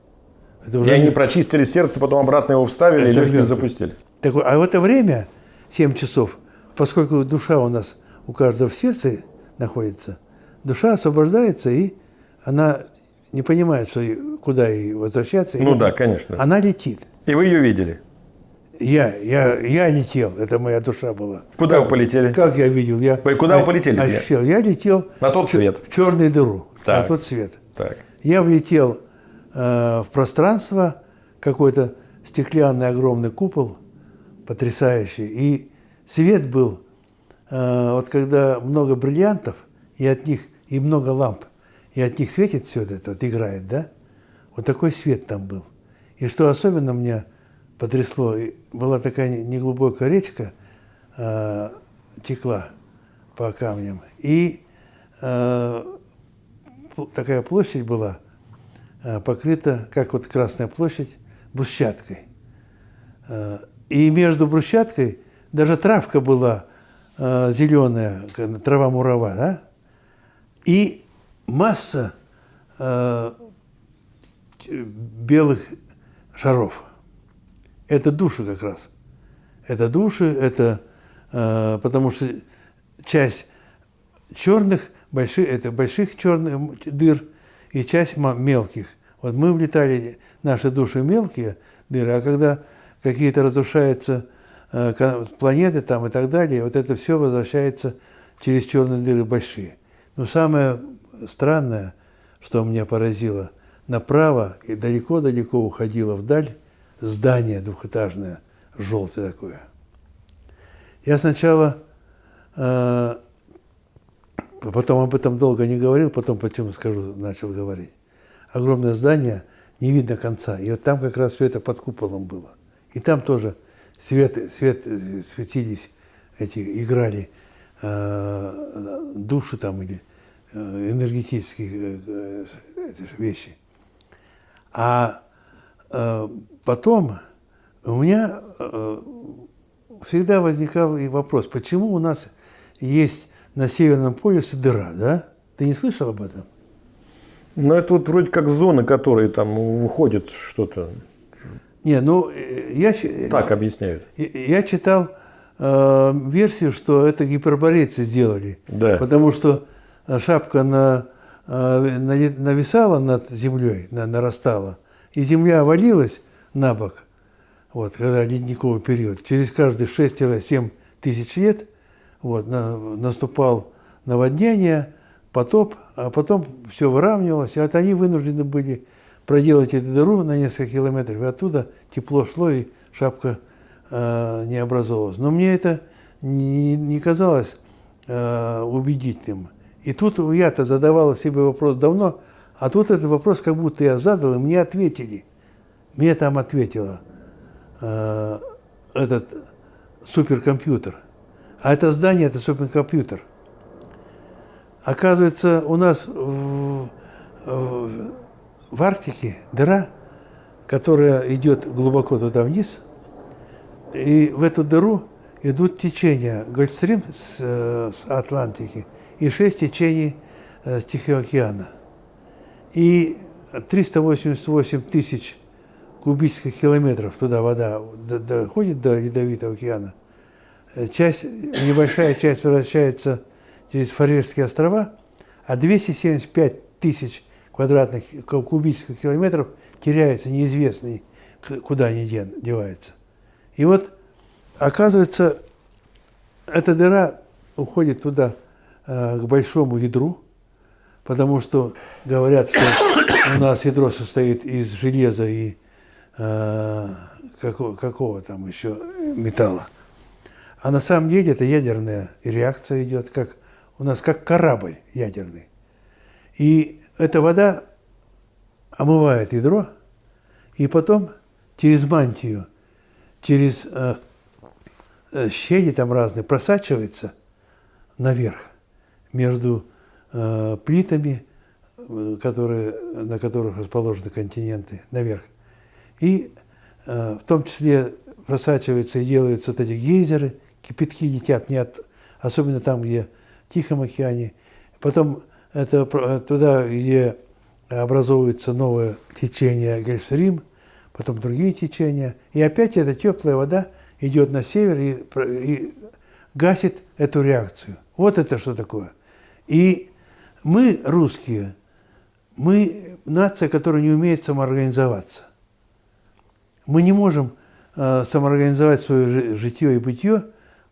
Это И уже они не- прочистили сердце, потом обратно его вставили и Это легкие мертвый. запустили. Так а в это время, 7 часов, поскольку душа у нас у каждого в сердце находится, душа освобождается, и она не понимает, что куда ей возвращаться. Ну И да, конечно. Она летит. И вы ее видели. Я, я, я летел, это моя душа была. Куда Как- вы полетели? Как я видел? Я куда вы полетели? Ощущал. Я летел На тот свет. в черную дыру, Так. на тот свет. Так. Я влетел э, в пространство, какой-то стеклянный огромный купол, потрясающий, и свет был, э, вот когда много бриллиантов, и от них, и много ламп, и от них светит все это, вот играет, да? Вот такой свет там был. И что особенно меня потрясло, и была такая не- неглубокая речка, э, текла по камням, и э, такая площадь была, э, покрыта, как вот Красная площадь, брусчаткой. Э, И между брусчаткой даже травка была зеленая, трава мурава, да? И масса э, белых шаров. Это души как раз. Это души, это э, потому что часть черных, больших, это больших черных дыр и часть мелких. Вот мы влетали, наши души мелкие дыры, а когда какие-то разрушаются э, планеты там и так далее, вот это все возвращается через черные дыры большие. Но самое странное, что меня поразило, направо и далеко-далеко уходило вдаль здание двухэтажное, желтое такое. Я сначала э, Потом об этом долго не говорил, потом почему скажу, начал говорить. Огромное здание, не видно конца. И вот там как раз все это под куполом было. И там тоже свет, свет, светились, эти, играли э, души там или э, энергетические э, э, вещи. А э, потом у меня э, всегда возникал и вопрос, почему у нас есть на Северном полюсе дыра, да? Ты не слышал об этом? Ну, это вот вроде как зоны, которые там выходят что-то. Не, ну, э, я, щ- Так объясняют. я- я читал э, версию, что это гиперборейцы сделали. Да. Потому что э, шапка на, э, нави- нависала над землей, на- нарастала, и земля валилась на бок, вот, когда ледниковый период. Через каждые 6-7 тысяч лет вот, на- наступал наводнение, потоп, а потом все выравнивалось, и вот они вынуждены были проделать эту дыру на несколько километров, и оттуда тепло шло, и шапка э, не образовалась. Но мне это не, не казалось э, убедительным. И тут я-то задавал себе вопрос давно, а тут этот вопрос как будто я задал, и мне ответили. Мне там ответило э, этот суперкомпьютер. А это здание – это суперкомпьютер. Оказывается, у нас в, в- в Арктике дыра, которая идет глубоко туда вниз, и в эту дыру идут течения Гольфстрим с, э, с Атлантики и шесть течений э, с Тихого океана. И 388 тысяч кубических километров туда вода доходит до Ледовитого океана. Э, Часть, небольшая часть возвращается через Фарерские острова, а 275 тысяч квадратных ку- кубических километров теряется, неизвестный, куда они деваются. И вот, оказывается, эта дыра уходит туда, э, к большому ядру, потому что говорят, что у нас ядро состоит из железа и э, какого, какого там еще металла. А на самом деле это ядерная реакция идет, как у нас как корабль ядерный. И эта вода омывает ядро, и потом через мантию, через э, э, щели там разные просачивается наверх между э, плитами, э, которые, на которых расположены континенты, наверх. И э, в том числе просачиваются и делаются вот эти гейзеры, кипятки летят, не от, особенно там, где в Тихом океане. Потом это про- туда, где образовывается новое течение Гольфстрим, потом другие течения. И опять эта теплая вода идет на север и, и гасит эту реакцию. Вот это что такое. И мы, русские, мы нация, которая не умеет самоорганизоваться. Мы не можем э, самоорганизовать свое жи- житье и бытие.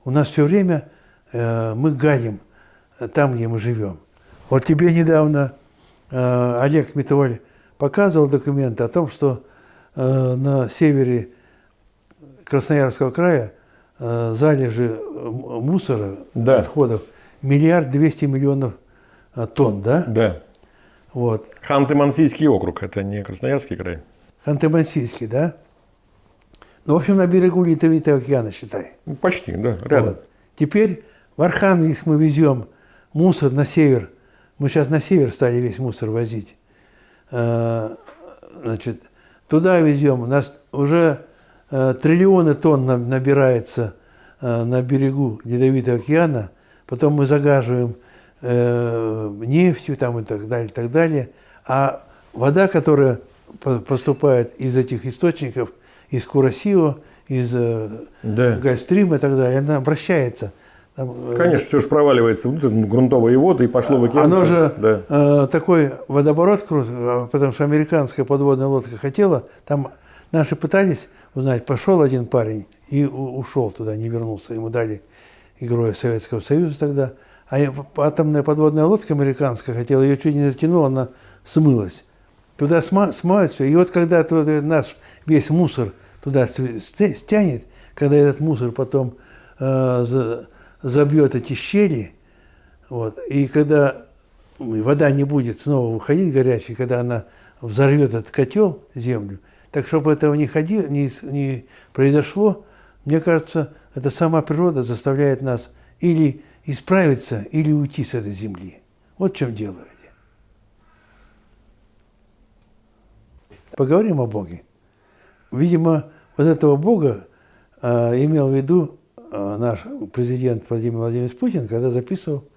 У нас все время э, мы гадим э, там, где мы живем. Вот тебе недавно э, Олег Митоваль показывал документы о том, что э, на севере Красноярского края э, залежи э, мусора, Да. отходов, миллиард двести миллионов э, тонн, да? Да. Вот. Ханты-Мансийский округ, это не Красноярский край. Ханты-Мансийский, да? Ну, в общем, на берегу Ледовитого океана, считай. Ну, Почти, да, рядом. Вот. Теперь в Архангельск мы везем мусор на север. Мы сейчас на север стали весь мусор возить. Э, Значит, туда везем. У нас уже э, триллионы тонн на- набирается э, на берегу Ледовитого океана. Потом мы загаживаем нефтью там и так далее, и так далее. А вода, которая по- поступает из этих источников, из Курасио, из э, Да. Гольфстрима и так далее, она обращается. Там, э, Конечно, все же проваливается внутрь, ну, грунтовые воды и пошло в океан. Оно же Да. э, такой водоворот крутой, а потому что американская подводная лодка хотела, там наши пытались узнать, пошел один парень и ушел туда, не вернулся, ему дали героя Советского Союза тогда, а атомная подводная лодка американская хотела, ее чуть не затянула, она смылась. Туда сма- смоют все, и вот когда наш весь мусор туда стянет, когда этот мусор потом э, за- забьет эти щели, вот. И когда вода не будет снова выходить горячей, когда она взорвет этот котел, землю, так чтобы этого не, ходи, не, не произошло, мне кажется, это сама природа заставляет нас или исправиться, или уйти с этой земли. Вот в чем дело. Поговорим о Боге. Видимо, вот этого Бога э, имел в виду э, наш президент Владимир Владимирович Путин, когда записывал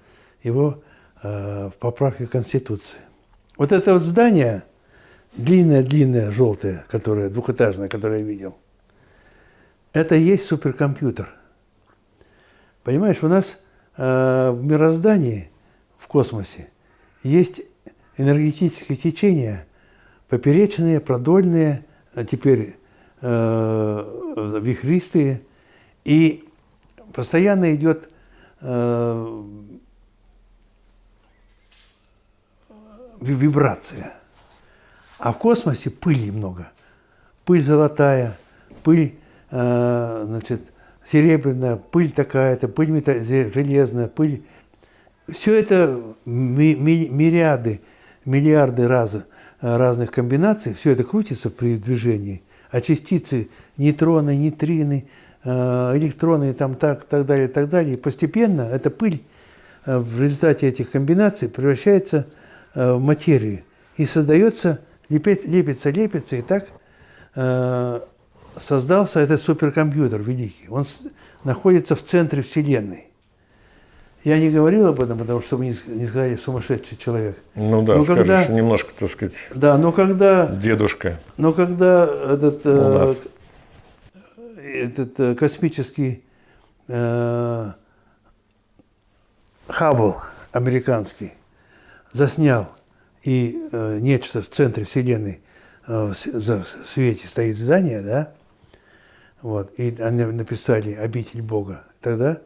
его э, в поправке Конституции. Вот это вот здание, длинное-длинное, желтое, которое двухэтажное, которое я видел, это и есть суперкомпьютер. Понимаешь, у нас э, в мироздании, в космосе, есть энергетические течения, поперечные, продольные, а теперь э, вихристые, и постоянно идет э, вибрация. А в космосе пыли много. Пыль золотая, пыль э, значит, серебряная, пыль такая-то, пыль мета- железная, пыль. Все это ми- ми- мириады, миллиарды раз, разных комбинаций, все это крутится при движении, а частицы, нейтроны, нейтрины, э, электроны, там так, так далее, так далее, постепенно эта пыль э, в результате этих комбинаций превращается э, в материю и создается, лепит, лепится, лепится, и так создался этот суперкомпьютер великий. Он находится в центре Вселенной. Я не говорил об этом, потому что вы не, не сказали сумасшедший человек. Ну да, Ну, скажешь, когда- немножко, так сказать, Да, но когда, дедушка. но когда этот, э, этот э, космический э, Хаббл американский заснял и э, нечто в центре Вселенной э, в в свете стоит здание, да, вот, и они написали «Обитель Бога». Тогда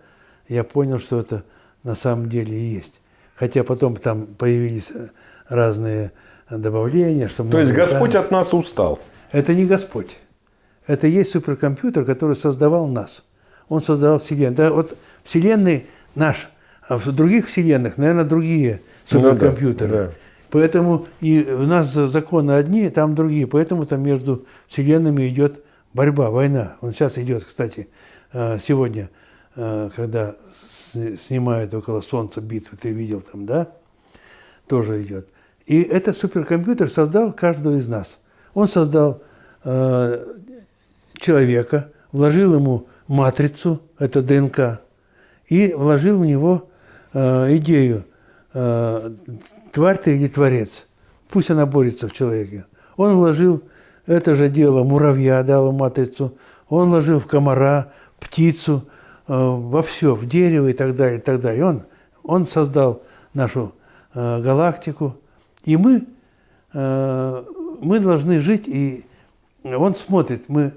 я понял, что это на самом деле и есть. Хотя потом там появились э, разные добавления, что То есть Господь экранов. от нас устал. Это не Господь. Это есть суперкомпьютер, который создавал нас. Он создавал Вселенную. Да, вот Вселенной наш, а в других Вселенных, наверное, другие Ну да, суперкомпьютеры. да. Поэтому и у нас за- законы одни, там другие. Поэтому там между Вселенными идет борьба, война. Он сейчас идет, кстати, э, сегодня, э, когда снимают около Солнца битвы, ты видел там, да? тоже идет. И этот суперкомпьютер создал каждого из нас. Он создал э, человека, вложил ему матрицу, это ДНК, и вложил в него э, идею, э, тварь ты или творец. Пусть она борется в человеке. Он вложил это же дело муравья, дал матрицу, он вложил в комара, птицу, во все, в дерево и так далее, и так далее. Он, он создал нашу э, галактику, и мы, э, мы должны жить, и он смотрит, мы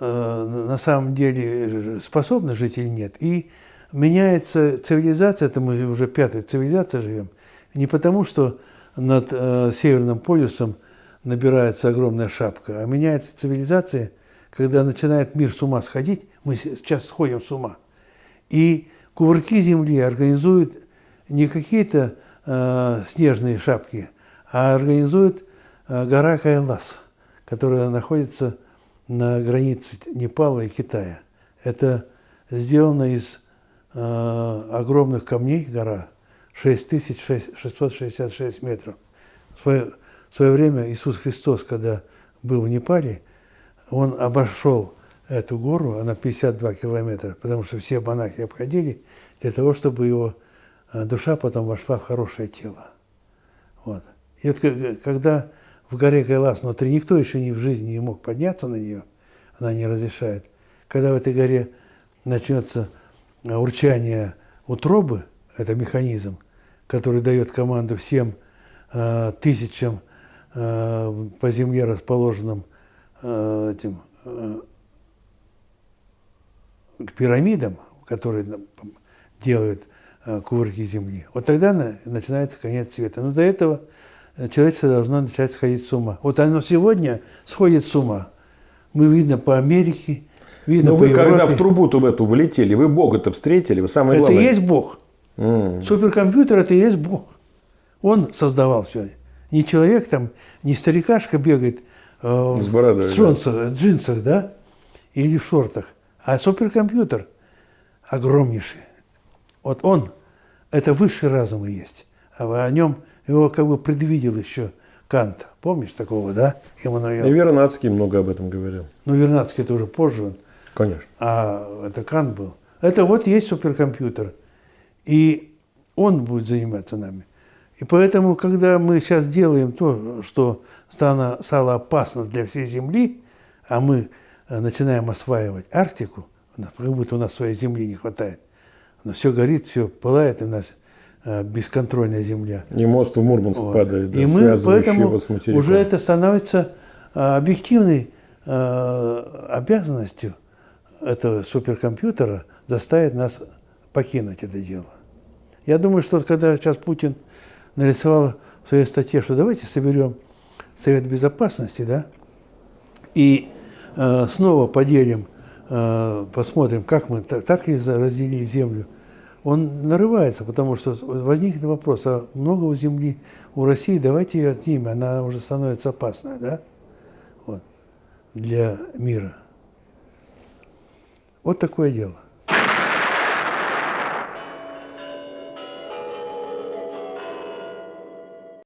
э, на самом деле способны жить или нет. И меняется цивилизация, это мы уже пятая цивилизация живем, не потому, что над э, Северным полюсом набирается огромная шапка, а меняется цивилизация, когда начинает мир с ума сходить, мы сейчас сходим с ума. И кувырки Земли организуют не какие-то э, снежные шапки, а организует э, гора Кайлас, которая находится на границе Непала и Китая. Это сделано из э, огромных камней гора, 6666 метров. В свое, в свое время Иисус Христос, когда был в Непале, он обошел эту гору, она 52 километра, потому что все монахи обходили для того, чтобы его э, душа потом вошла в хорошее тело. Вот. И вот когда в горе Кайлас внутри никто еще ни в жизни не мог подняться на нее, она не разрешает. Когда в этой горе начнется э, урчание утробы, это механизм, который дает команду всем э, тысячам э, по земле расположенным э, этим э, пирамидам, которые делают э, кувырки земли. Вот тогда на- начинается конец света. Но до этого э, человечество должно начать сходить с ума. Вот оно сегодня сходит с ума. Мы видно по Америке, видно Но по Ну, вы когда Европе. в трубу-то в эту влетели, вы Бога-то встретили, вы самое Это и главное. есть Бог. М. Суперкомпьютер это и есть Бог. Он создавал все. Не человек там, не старикашка бегает э, С бородой, в да. джинсах, джинсах, да, или в шортах, а суперкомпьютер огромнейший. Вот он, это высший разум и есть. А о нем его как бы предвидел еще Кант. Помнишь такого, да, Эммануил? И Вернадский много об этом говорил. Ну, Вернадский это уже позже он. Конечно. а это Кант был. Это вот есть суперкомпьютер. И он будет заниматься нами. И поэтому, когда мы сейчас делаем то, что стало, стало опасно для всей Земли, а мы начинаем осваивать Арктику, как будто у нас своей земли не хватает, но все горит, все пылает, и у нас э, бесконтрольная земля. И мост в Мурманск Вот. падает, да, и мы поэтому его с материком. уже это становится э, объективной э, обязанностью этого суперкомпьютера заставить нас покинуть это дело. Я думаю, что когда сейчас Путин нарисовал в своей статье, что давайте соберем Совет Безопасности, да, и э, снова поделим, э, посмотрим, как мы так ли разделили землю, он нарывается, потому что возникнет вопрос, а много у земли у России, давайте ее отнимем, она уже становится опасная, да, вот, для мира. Вот такое дело.